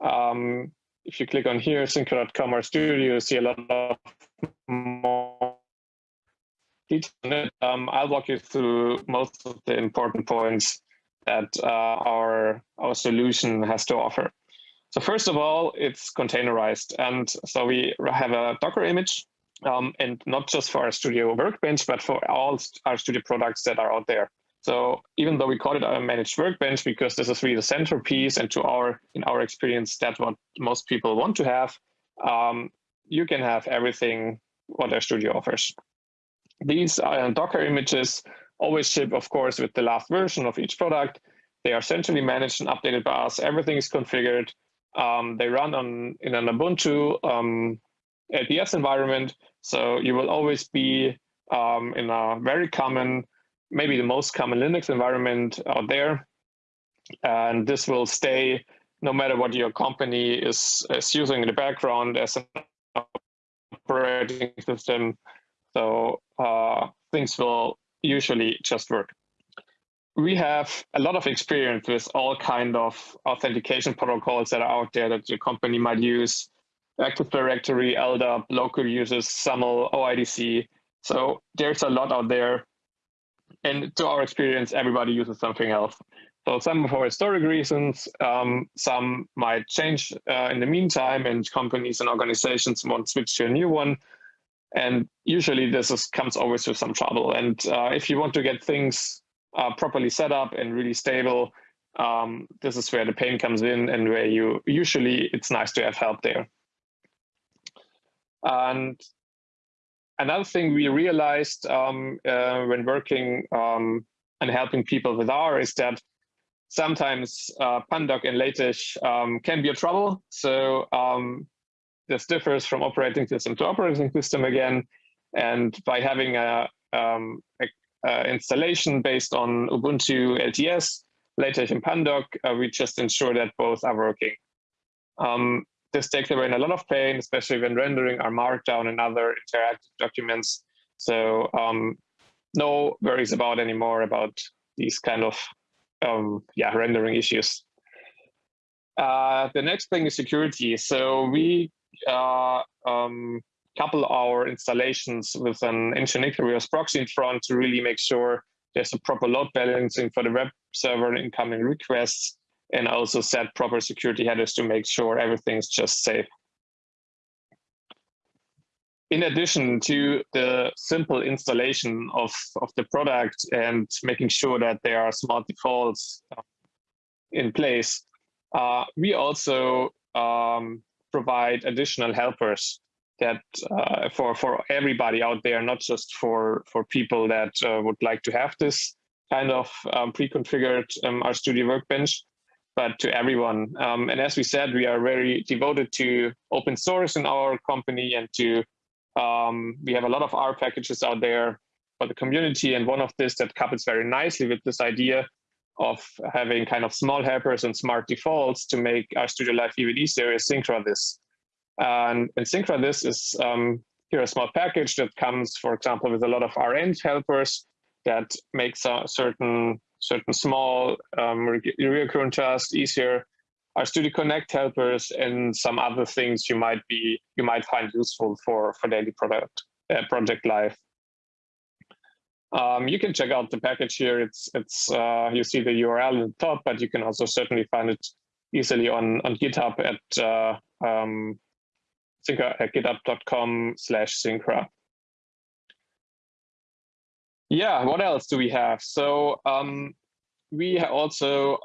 Um, if you click on here, cynkra.com RStudio, you see a lot of more detail. Um, I'll walk you through most of the important points that uh, our, our solution has to offer. So first of all, it's containerized. And so we have a Docker image um, and not just for RStudio Workbench, but for all RStudio products that are out there. So even though we call it a managed workbench because this is really the centerpiece, and to our in our experience, that's what most people want to have. Um, you can have everything what RStudio offers. These uh, Docker images always ship, of course, with the last version of each product. They are centrally managed and updated by us. Everything is configured. Um, they run on in an Ubuntu um, LTS environment. So you will always be um, in a very common, maybe the most common Linux environment out there. And this will stay no matter what your company is, is using in the background as an operating system. So uh, things will usually just work. We have a lot of experience with all kind of authentication protocols that are out there that your company might use. Active Directory, LDAP, local users, SAML, OIDC. So there's a lot out there. and to our experience, everybody uses something else. So some for historic reasons, um, some might change uh, in the meantime, and companies and organizations want to switch to a new one. And usually this is, comes always with some trouble. And uh, if you want to get things uh, properly set up and really stable, um, this is where the pain comes in and where you usually it's nice to have help there. And another thing we realized um, uh, when working um, and helping people with R is that sometimes uh, Pandoc and LaTeX um, can be a trouble. So um, this differs from operating system to operating system again. And by having a, um, a, a installation based on Ubuntu LTS, LaTeX and Pandoc, uh, we just ensure that both are working. This takes away a lot of pain, especially when rendering R Markdown and other interactive documents. So um, no worries about anymore about these kind of um, yeah rendering issues. Uh, the next thing is security. So we uh, um, couple our installations with an Nginx proxy in front to really make sure there's a proper load balancing for the web server and incoming requests and also set proper security headers to make sure everything's just safe. In addition to the simple installation of, of the product and making sure that there are smart defaults uh, in place, uh, we also um, provide additional helpers that uh, for for everybody out there, not just for for people that uh, would like to have this kind of um, pre-configured um, RStudio workbench, but to everyone. Um, and as we said, we are very devoted to open source in our company and to, um, we have a lot of R packages out there for the community. And one of this that couples very nicely with this idea of having kind of small helpers and smart defaults to make RStudio Live even easier is cynkrathis. And, and cynkrathis is um, here a small package that comes, for example, with a lot of renv helpers that makes certain certain small um, recurrent tasks easier RStudio Connect helpers and some other things you might be you might find useful for for daily product uh, project life. Um, you can check out the package here. It's it's uh, you see the URL at the top, but you can also certainly find it easily on on GitHub at uh, um, at github.com slash cynkra. Yeah, what else do we have? So um, we also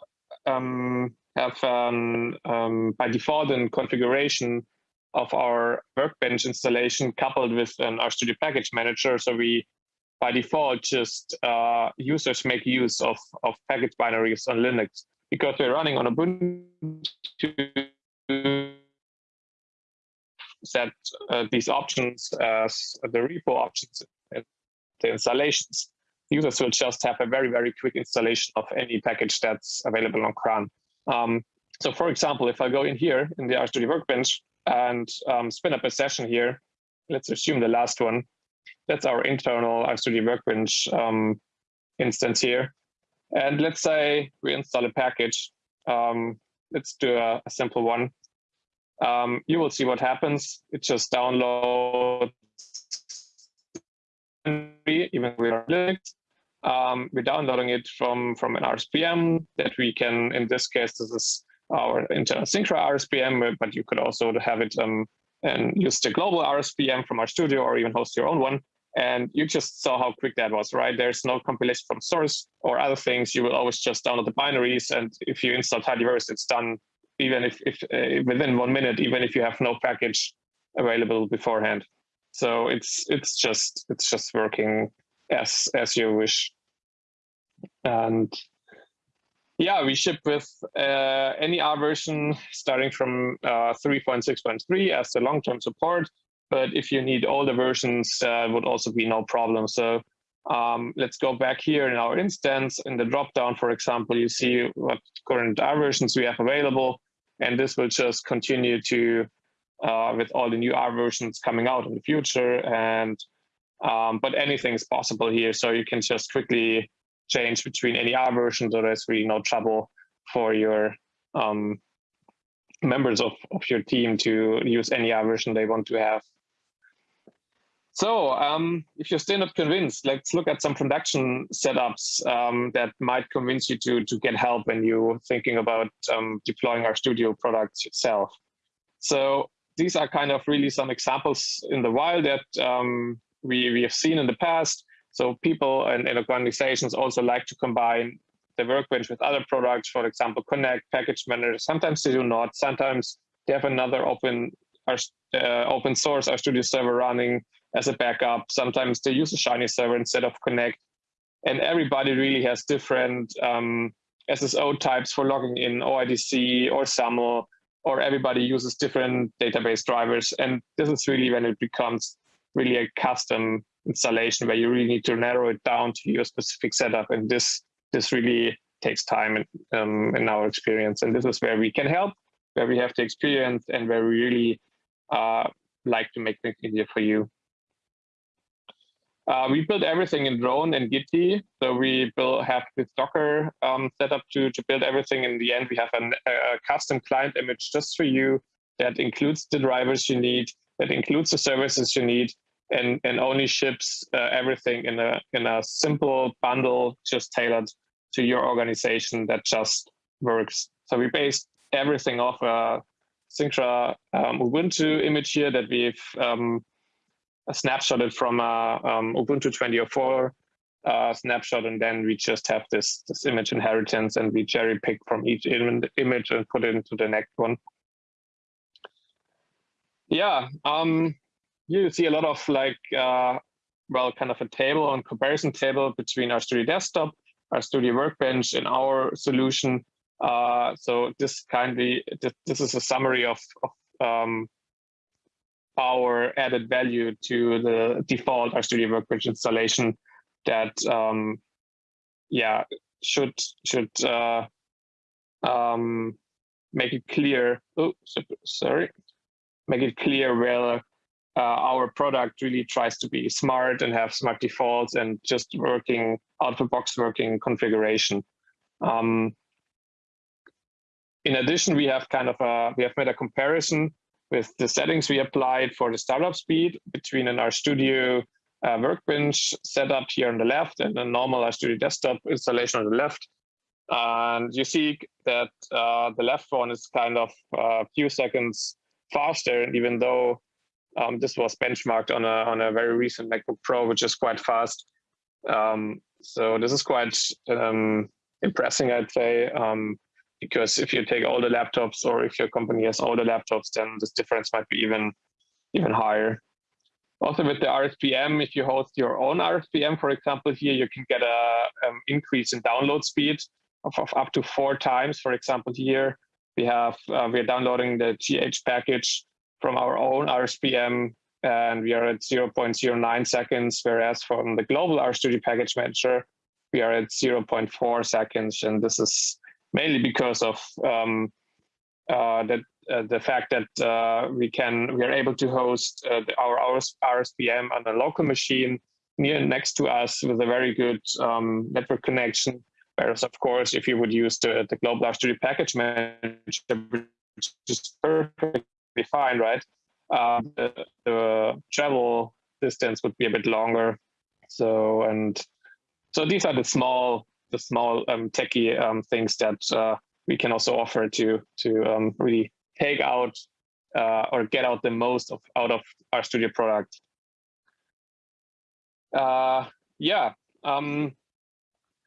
um, have um, um, by default a configuration of our workbench installation coupled with an RStudio package manager. So we by default just uh, users make use of, of package binaries on Linux because we're running on Ubuntu set uh, these options as the repo options the installations. Users will just have a very, very quick installation of any package that's available on CRAN. Um, so for example, if I go in here in the RStudio Workbench and um, spin up a session here, let's assume the last one, that's our internal RStudio Workbench um, instance here. And let's say we install a package. Um, let's do a, a simple one. Um, you will see what happens. It just downloads even with are Linux. Um, we're downloading it from, from an RSPM that we can, in this case, this is our internal cynkra RSPM, but you could also have it um, and use the global RSPM from RStudio or even host your own one. And you just saw how quick that was, right? There's no compilation from source or other things. You will always just download the binaries. And if you install tidyverse, it's done even if, if uh, within one minute, even if you have no package available beforehand. So it's it's just it's just working as as you wish. And yeah, we ship with uh, any R version starting from uh, 3.6.3 as the long-term support. But if you need older versions, uh, would also be no problem. So um, let's go back here in our instance. In the dropdown, for example, you see what current R versions we have available. And this will just continue to uh, with all the new R versions coming out in the future. And um, but anything is possible here, so you can just quickly change between any R version, so there's really no trouble for your um, members of, of your team to use any R version they want to have. so um, if you're still not convinced, let's look at some production setups um, that might convince you to, to get help when you're thinking about um, deploying Studio products yourself. So these are kind of really some examples in the wild that um, we, we have seen in the past. So people and, and organizations also like to combine the workbench with other products, for example, Connect, Package Manager. Sometimes they do not. Sometimes they have another open uh, open source RStudio server running as a backup. Sometimes they use a Shiny server instead of Connect. And everybody really has different um, SSO types for logging in, OIDC or SAML, or everybody uses different database drivers. And this is really when it becomes really a custom installation where you really need to narrow it down to your specific setup. And this this really takes time in, um, in our experience. And this is where we can help, where we have the experience and where we really uh, like to make things easier for you. Uh, we build everything in Drone and Gitea. So we build, have this Docker um, set up to, to build everything. In the end, we have an, a custom client image just for you that includes the drivers you need, that includes the services you need, and, and only ships uh, everything in a, in a simple bundle just tailored to your organization that just works. So we based everything off a cynkra um, Ubuntu image here that we've um, snapshotted from a um, Ubuntu 2004 uh, snapshot, and then we just have this this image inheritance, and we cherry pick from each Im image and put it into the next one. Yeah, um, you see a lot of like uh, well, kind of a table on comparison table between RStudio Desktop, RStudio Workbench, and our solution. Uh, so this kindly this, this is a summary of, of um, our added value to the default RStudio Workbench installation that um, yeah should should uh, um, make it clear. Oh, sorry, make it clear where uh, our product really tries to be smart and have smart defaults and just working out of box working configuration. Um, in addition, we have kind of a we have made a comparison with the settings we applied for the startup speed between an RStudio uh, workbench setup here on the left and a normal RStudio desktop installation on the left. And you see that uh, the left one is kind of a few seconds faster, even though um, this was benchmarked on a, on a very recent MacBook Pro, which is quite fast. Um, so this is quite um, impressive, I'd say. Um, because if you take all the laptops or if your company has all the laptops, then this difference might be even, even higher. Also with the RSPM, if you host your own RSPM, for example, here you can get a um, increase in download speed of, of, up to four times. For example, here we have uh, we are downloading the GH package from our own RSPM, and we are at 0.09 seconds, whereas from the global RStudio package manager, we are at 0.4 seconds, and this is mainly because of um, uh, that uh, the fact that uh, we can we are able to host uh, our RSPM on a local machine near next to us with a very good um, network connection. Whereas, of course, if you would use the, the global RStudio package manager, which is perfectly fine, right? Uh, the, the travel distance would be a bit longer. So and so these are the small the small um, techie um, things that uh, we can also offer to to um, really take out uh, or get out the most of out of RStudio product. Uh, yeah, um,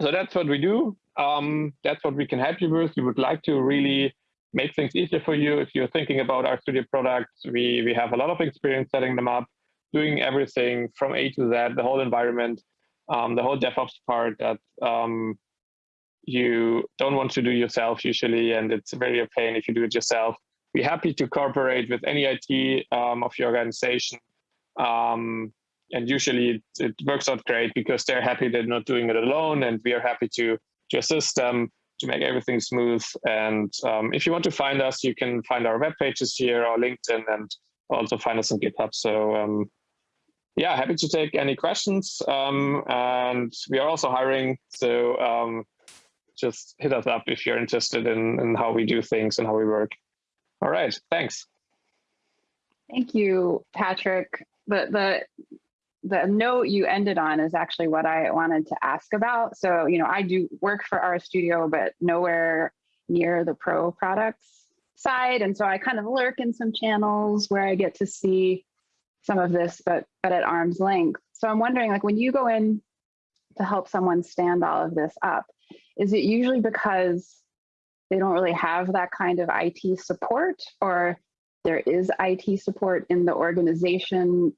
so that's what we do. Um, that's what we can help you with. We would like to really make things easier for you if you're thinking about RStudio products. We we have a lot of experience setting them up, doing everything from A to Z, the whole environment um, the whole DevOps part that um, you don't want to do yourself usually, and it's very a pain if you do it yourself. Be happy to cooperate with any IT um, of your organization. Um, and usually it, it, works out great because they're happy they're not doing it alone, and we are happy to, to assist them to make everything smooth. And um, if you want to find us, you can find our web pages here or LinkedIn and also find us on GitHub. So um, yeah, happy to take any questions. Um, and we are also hiring, so um, just hit us up if you're interested in, in how we do things and how we work. All right, thanks. Thank you, Patrick. The, the the note you ended on is actually what I wanted to ask about. So, you know, I do work for RStudio, but nowhere near the pro products side. And so I kind of lurk in some channels where I get to see some of this, but but at arm's length. So I'm wondering, like, when you go in to help someone stand all of this up, is it usually because they don't really have that kind of IT support, or there is IT support in the organization,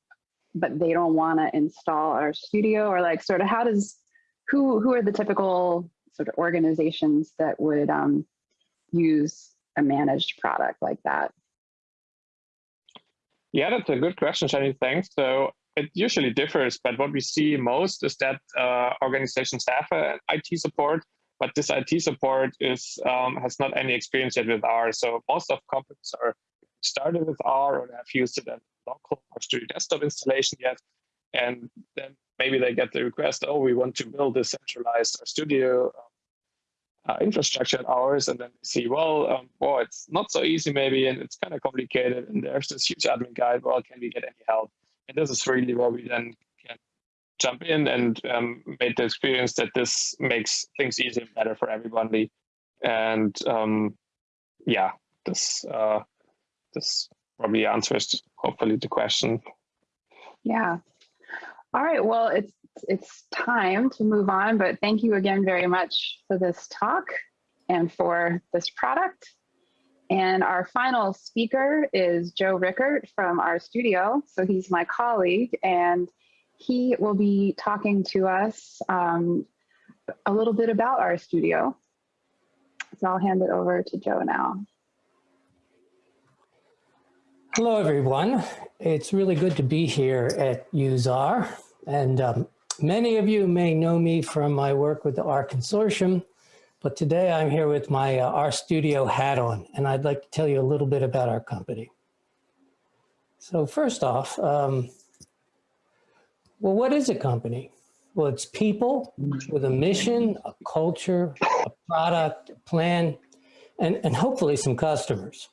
but they don't want to install RStudio, or like, sort of, how does who who are the typical sort of organizations that would um, use a managed product like that? Yeah, that's a good question, Jenny. Thanks. So it usually differs, but what we see most is that uh, organizations have an IT support, but this IT support is um, has not any experience yet with R. So most of companies are started with R or have used it at local RStudio desktop installation yet, and then maybe they get the request, oh, we want to build a centralized studio um, uh, infrastructure at ours, and then see, well, um, well, it's not so easy maybe, and it's kind of complicated, and there's this huge admin guide. Well, can we get any help? And this is really where we then can jump in and um, make the experience that this makes things easier and better for everybody. And um, yeah, this uh, this probably answers hopefully the question. Yeah. All right. Well, it's it's time to move on, but thank you again very much for this talk and for this product. And our final speaker is Joe Rickert from RStudio. So he's my colleague and he will be talking to us um, a little bit about RStudio. So I'll hand it over to Joe now. Hello, everyone. It's really good to be here at USAR. And um, Many of you may know me from my work with the R Consortium, but today I'm here with my uh, R Studio hat on, and I'd like to tell you a little bit about our company. So first off, um, well, what is a company? Well, it's people with a mission, a culture, a product, a plan, and, and hopefully some customers.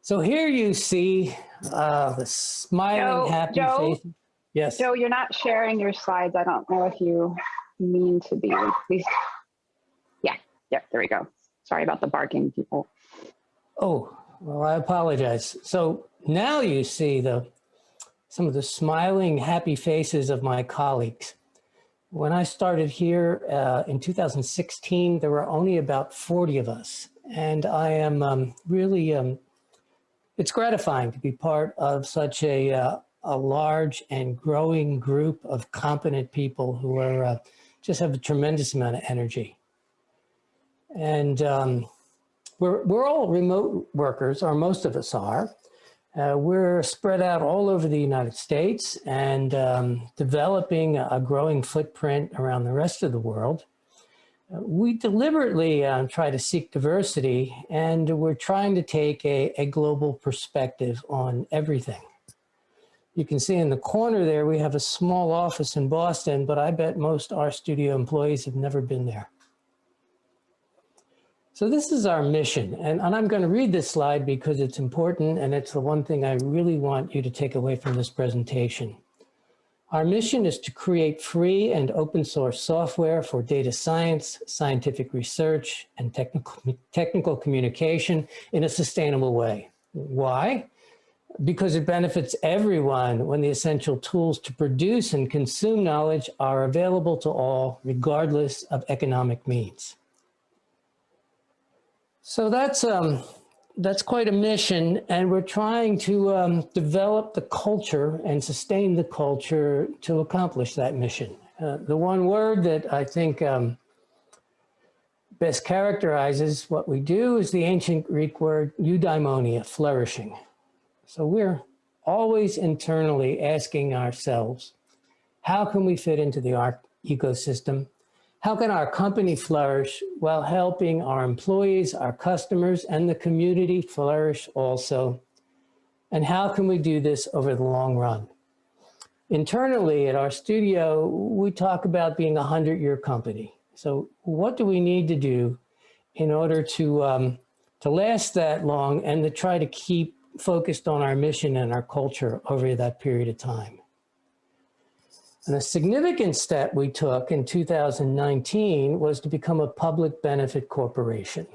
So here you see uh, the smiling, Joe, happy Joe, face. Yes. Joe, you're not sharing your slides. I don't know if you mean to be. Please. Yeah, yeah, there we go. Sorry about the barking people. Oh, well, I apologize. So now you see the some of the smiling, happy faces of my colleagues. When I started here uh, in 2016, there were only about 40 of us. And I am um, really, um, it's gratifying to be part of such a uh, a large and growing group of competent people who are uh, just have a tremendous amount of energy. And um, we're, we're all remote workers, or most of us are. Uh, we're spread out all over the United States and um, developing a growing footprint around the rest of the world. Uh, we deliberately uh, try to seek diversity and we're trying to take a, a global perspective on everything. You can see in the corner there, we have a small office in Boston, but I bet most R Studio employees have never been there. So this is our mission, and, and I'm going to read this slide because it's important and it's the one thing I really want you to take away from this presentation. Our mission is to create free and open source software for data science, scientific research, and technical, technical communication in a sustainable way. Why? Because it benefits everyone when the essential tools to produce and consume knowledge are available to all, regardless of economic means. So that's, um, that's quite a mission, and we're trying to um, develop the culture and sustain the culture to accomplish that mission. Uh, the one word that I think um, best characterizes what we do is the ancient Greek word eudaimonia, flourishing. So we're always internally asking ourselves, how can we fit into the ARC ecosystem? How can our company flourish while helping our employees, our customers, and the community flourish also? And how can we do this over the long run? Internally at RStudio, we talk about being a 100-year company. So what do we need to do in order to, um, to last that long and to try to keep focused on our mission and our culture over that period of time. And a significant step we took in 2019 was to become a public benefit corporation.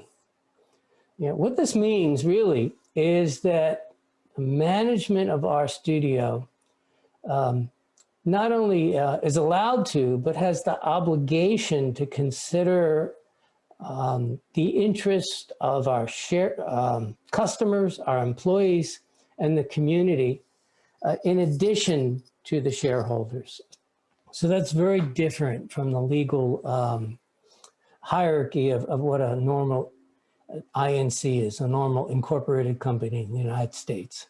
You know, what this means really is that the management of RStudio um, not only uh, is allowed to, but has the obligation to consider um, the interest of our share, um, customers, our employees, and the community, uh, in addition to the shareholders. So that's very different from the legal um, hierarchy of, of what a normal uh, INC is, a normal incorporated company in the United States.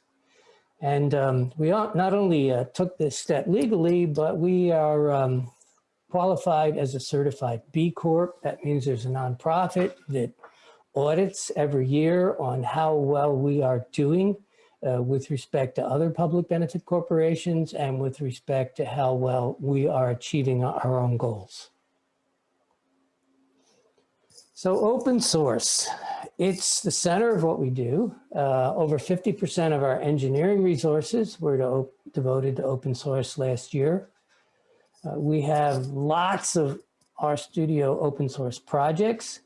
And um, we not only uh, took this step legally, but we are um, qualified as a certified B Corp. That means there's a nonprofit that audits every year on how well we are doing uh, with respect to other public benefit corporations and with respect to how well we are achieving our own goals. So open source, it's the center of what we do. Uh, over 50% of our engineering resources were to devoted to open source last year. Uh, we have lots of RStudio open source projects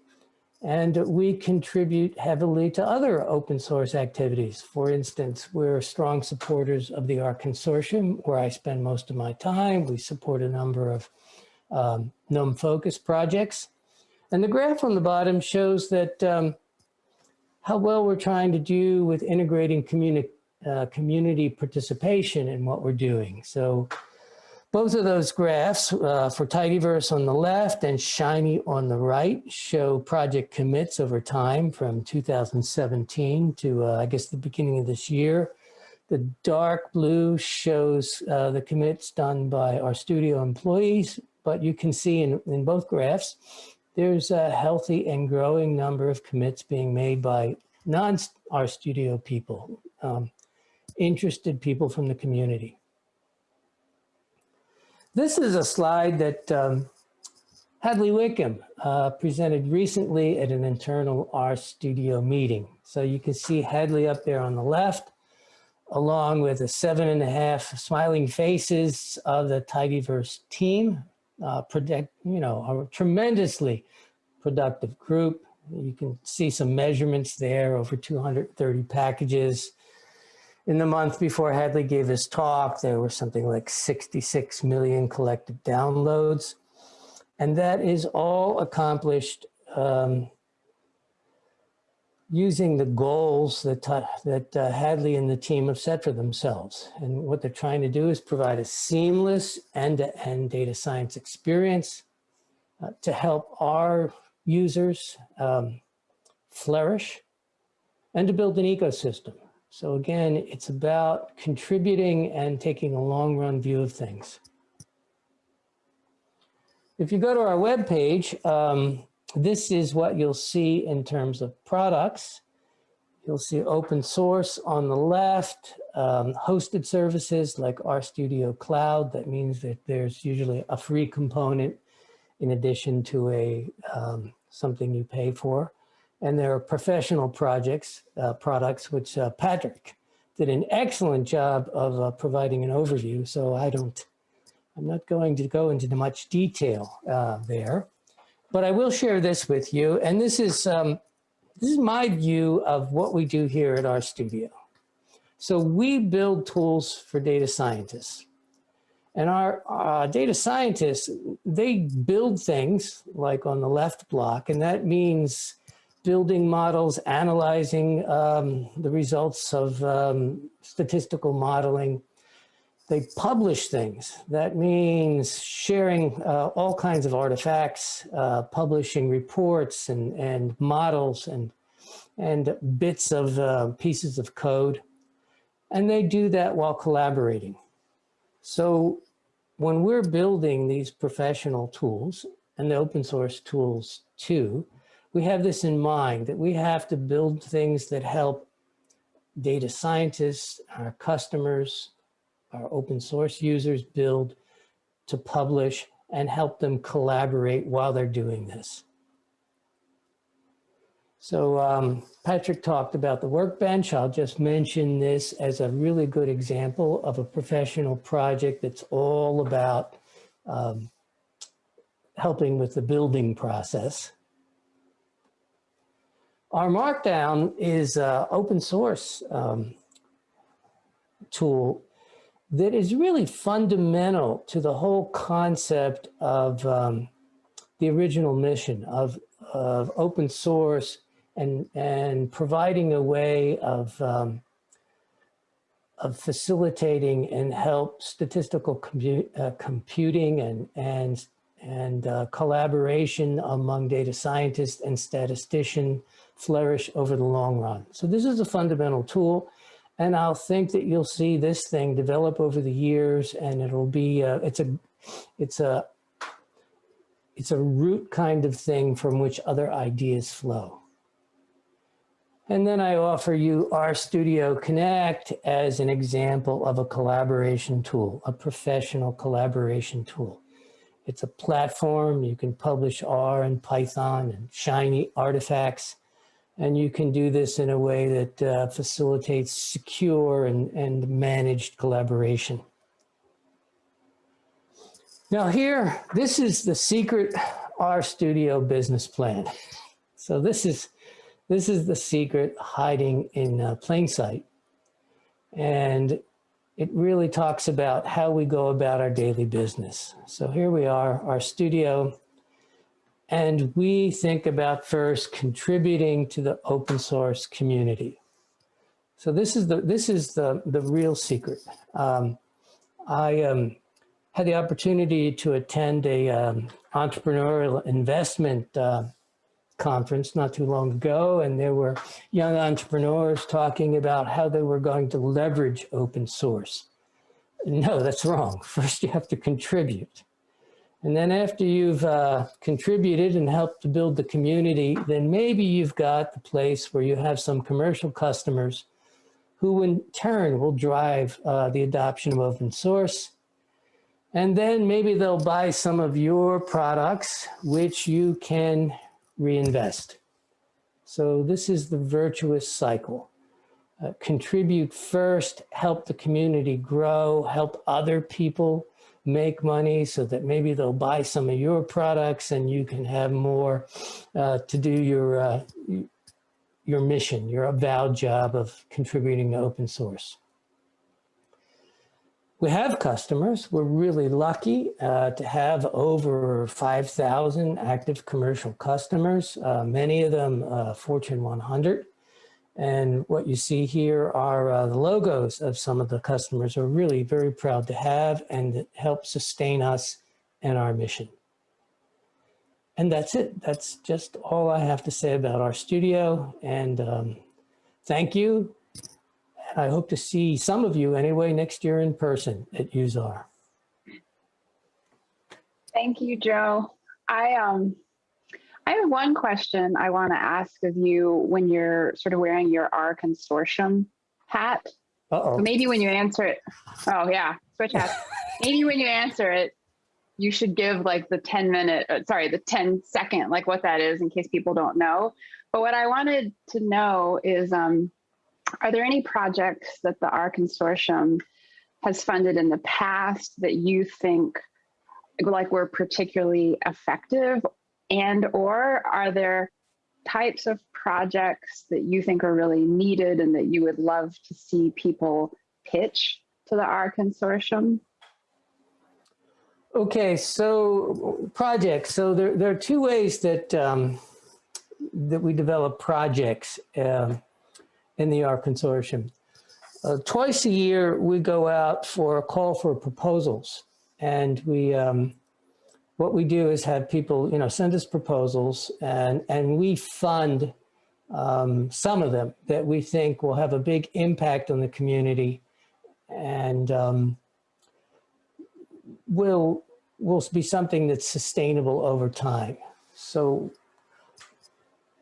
and we contribute heavily to other open source activities. For instance, we're strong supporters of the R Consortium, where I spend most of my time. We support a number of um, GNOME focus projects. And the graph on the bottom shows that um, how well we're trying to do with integrating communi uh, community participation in what we're doing. So both of those graphs uh, for Tidyverse on the left and Shiny on the right show project commits over time from 2017 to, uh, I guess, the beginning of this year. The dark blue shows uh, the commits done by RStudio employees, but you can see in, in both graphs, there's a healthy and growing number of commits being made by non RStudio people, um, interested people from the community. This is a slide that um, Hadley Wickham uh, presented recently at an internal RStudio meeting. So you can see Hadley up there on the left, along with the seven and a half smiling faces of the Tidyverse team, uh, predict, you know, a tremendously productive group. You can see some measurements there, over 230 packages, in the month before Hadley gave his talk, there were something like 66 million collected downloads. And that is all accomplished um, using the goals that, that uh, Hadley and the team have set for themselves. And what they're trying to do is provide a seamless end-to-end -end data science experience uh, to help our users um, flourish and to build an ecosystem. So again, it's about contributing and taking a long run view of things. If you go to our webpage, um, this is what you'll see in terms of products. You'll see open source on the left, um, hosted services like RStudio Cloud. That means that there's usually a free component in addition to a um, something you pay for and there are professional projects, uh, products, which uh, Patrick did an excellent job of uh, providing an overview. So I don't, I'm not going to go into much detail uh, there, but I will share this with you. And this is, um, this is my view of what we do here at RStudio. So we build tools for data scientists. And our uh, data scientists, they build things like on the left block, and that means building models, analyzing um, the results of um, statistical modeling. They publish things. That means sharing uh, all kinds of artifacts, uh, publishing reports and, and models and, and bits of uh, pieces of code. And they do that while collaborating. So when we're building these professional tools and the open source tools too, we have this in mind that we have to build things that help data scientists, our customers, our open source users build to publish and help them collaborate while they're doing this. So um, Patrick talked about the workbench. I'll just mention this as a really good example of a professional project that's all about um, helping with the building process. R Markdown is an open source um, tool that is really fundamental to the whole concept of um, the original mission of, of open source and, and providing a way of, um, of facilitating and help statistical compu uh, computing and, and, and uh, collaboration among data scientists and statisticians flourish over the long run. So this is a fundamental tool. And I'll think that you'll see this thing develop over the years and it'll be, uh, it's a, it's a, it's a root kind of thing from which other ideas flow. And then I offer you RStudio Connect as an example of a collaboration tool, a professional collaboration tool. It's a platform, you can publish R and Python and Shiny artifacts and you can do this in a way that uh, facilitates secure and, and managed collaboration. Now here, this is the secret RStudio business plan. So this is, this is the secret hiding in uh, plain sight. And it really talks about how we go about our daily business. So here we are, RStudio and we think about first contributing to the open source community. So this is the, this is the, the real secret. Um, I um, had the opportunity to attend a um, entrepreneurial investment uh, conference not too long ago, and there were young entrepreneurs talking about how they were going to leverage open source. No, that's wrong. First, you have to contribute. And then after you've uh, contributed and helped to build the community, then maybe you've got the place where you have some commercial customers who in turn will drive uh, the adoption of open source. And then maybe they'll buy some of your products, which you can reinvest. So this is the virtuous cycle. Uh, contribute first, help the community grow, help other people make money so that maybe they'll buy some of your products and you can have more uh, to do your, uh, your mission, your avowed job of contributing to open source. We have customers. We're really lucky uh, to have over 5,000 active commercial customers, uh, many of them uh, Fortune 100. And what you see here are uh, the logos of some of the customers we're really very proud to have and help sustain us and our mission. And that's it. That's just all I have to say about RStudio. And um, thank you. I hope to see some of you anyway next year in person at useR. Thank you, Joe. I um I have one question I want to ask of you when you're sort of wearing your R consortium hat. Uh-oh. Maybe when you answer it, oh yeah, switch hats. Maybe when you answer it, you should give like the 10 minute, uh, sorry, the 10 second, like what that is in case people don't know. But what I wanted to know is, um, are there any projects that the R consortium has funded in the past that you think like were particularly effective and or are there types of projects that you think are really needed and that you would love to see people pitch to the R consortium? Okay, so projects. So there, there are two ways that um, that we develop projects um, in the R consortium. Uh, twice a year, we go out for a call for proposals, and we um, what we do is have people, you know, send us proposals and, and we fund um, some of them that we think will have a big impact on the community and um, will, will be something that's sustainable over time. So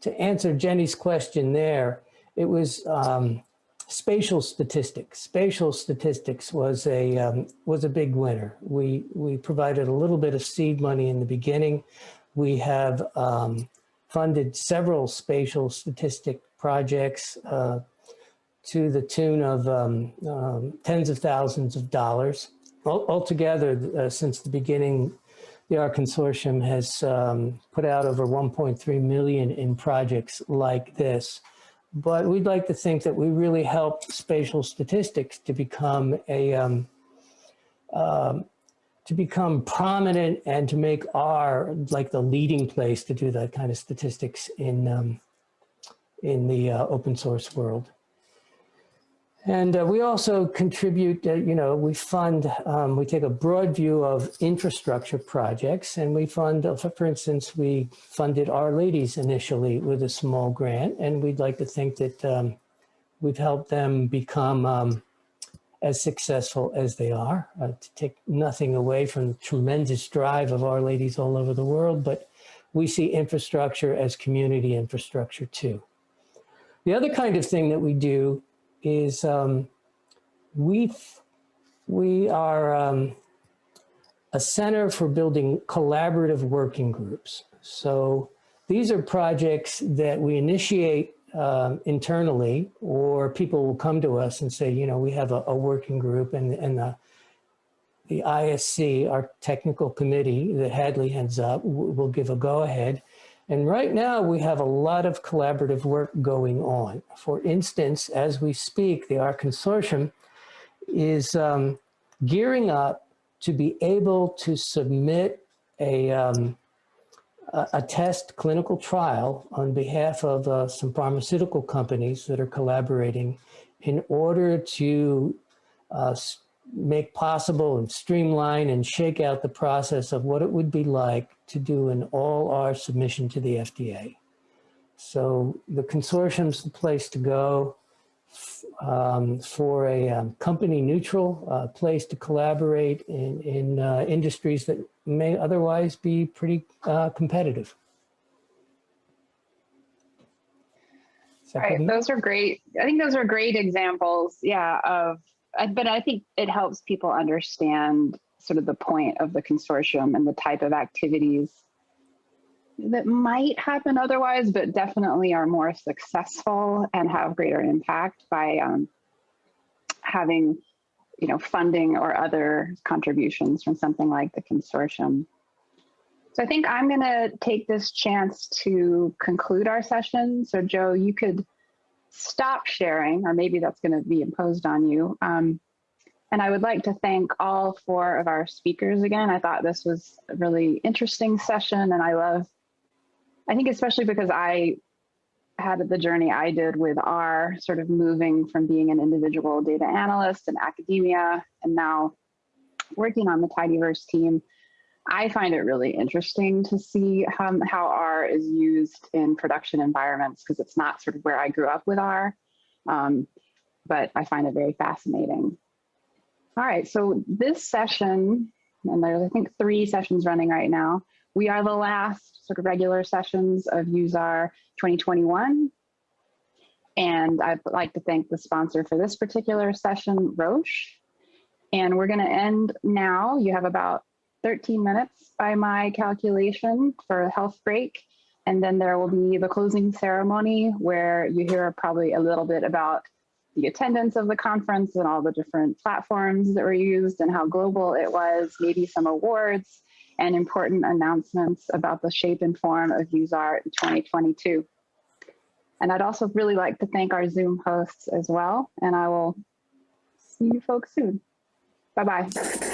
to answer Jenny's question there, it was um, spatial statistics. Spatial statistics was a um, was a big winner. We we provided a little bit of seed money in the beginning. We have um, funded several spatial statistic projects uh, to the tune of um, um tens of thousands of dollars. altogether, uh, since the beginning, the R Consortium has um, put out over 1.3 million in projects like this. But we'd like to think that we really helped spatial statistics to become a um, um, to become prominent and to make R like the leading place to do that kind of statistics in um, in the uh, open source world. And uh, we also contribute, uh, you know, we fund, um, we take a broad view of infrastructure projects. And we fund, uh, for, for instance, we funded R-Ladies initially with a small grant. And we'd like to think that um, we've helped them become um, as successful as they are, uh, to take nothing away from the tremendous drive of R-Ladies all over the world, but we see infrastructure as community infrastructure too. The other kind of thing that we do is um, we we are um, a center for building collaborative working groups. So these are projects that we initiate um, internally, or people will come to us and say, you know, we have a, a working group, and and the the ISC, our technical committee that Hadley heads up, will give a go ahead and right now we have a lot of collaborative work going on. For instance, as we speak, the R Consortium is um, gearing up to be able to submit a, um, a, a, test clinical trial on behalf of uh, some pharmaceutical companies that are collaborating in order to uh, make possible and streamline and shake out the process of what it would be like to do an all R submission to the FDA. So the consortium's the place to go um, for a um, company neutral uh, place to collaborate in, in uh, industries that may otherwise be pretty uh, competitive. All right, those are great. I think those are great examples, yeah, of but I think it helps people understand sort of the point of the consortium and the type of activities that might happen otherwise, but definitely are more successful and have greater impact by um, having, you know, funding or other contributions from something like the consortium. So I think I'm going to take this chance to conclude our session. So Joe, you could stop sharing, or maybe that's going to be imposed on you. Um, and I would like to thank all four of our speakers again. I thought this was a really interesting session, and I love, I think especially because I had the journey I did with R, sort of moving from being an individual data analyst in academia and now working on the Tidyverse team I find it really interesting to see um, how R is used in production environments because it's not sort of where I grew up with R, um, but I find it very fascinating. All right, so this session, and there's I think three sessions running right now, we are the last sort of regular sessions of useR 2021. And I'd like to thank the sponsor for this particular session, Roche. And we're gonna end now. You have about 13 minutes by my calculation for a health break. And then there will be the closing ceremony where you hear probably a little bit about the attendance of the conference and all the different platforms that were used and how global it was, maybe some awards and important announcements about the shape and form of useR 2022. And I'd also really like to thank our Zoom hosts as well. And I will see you folks soon. Bye-bye.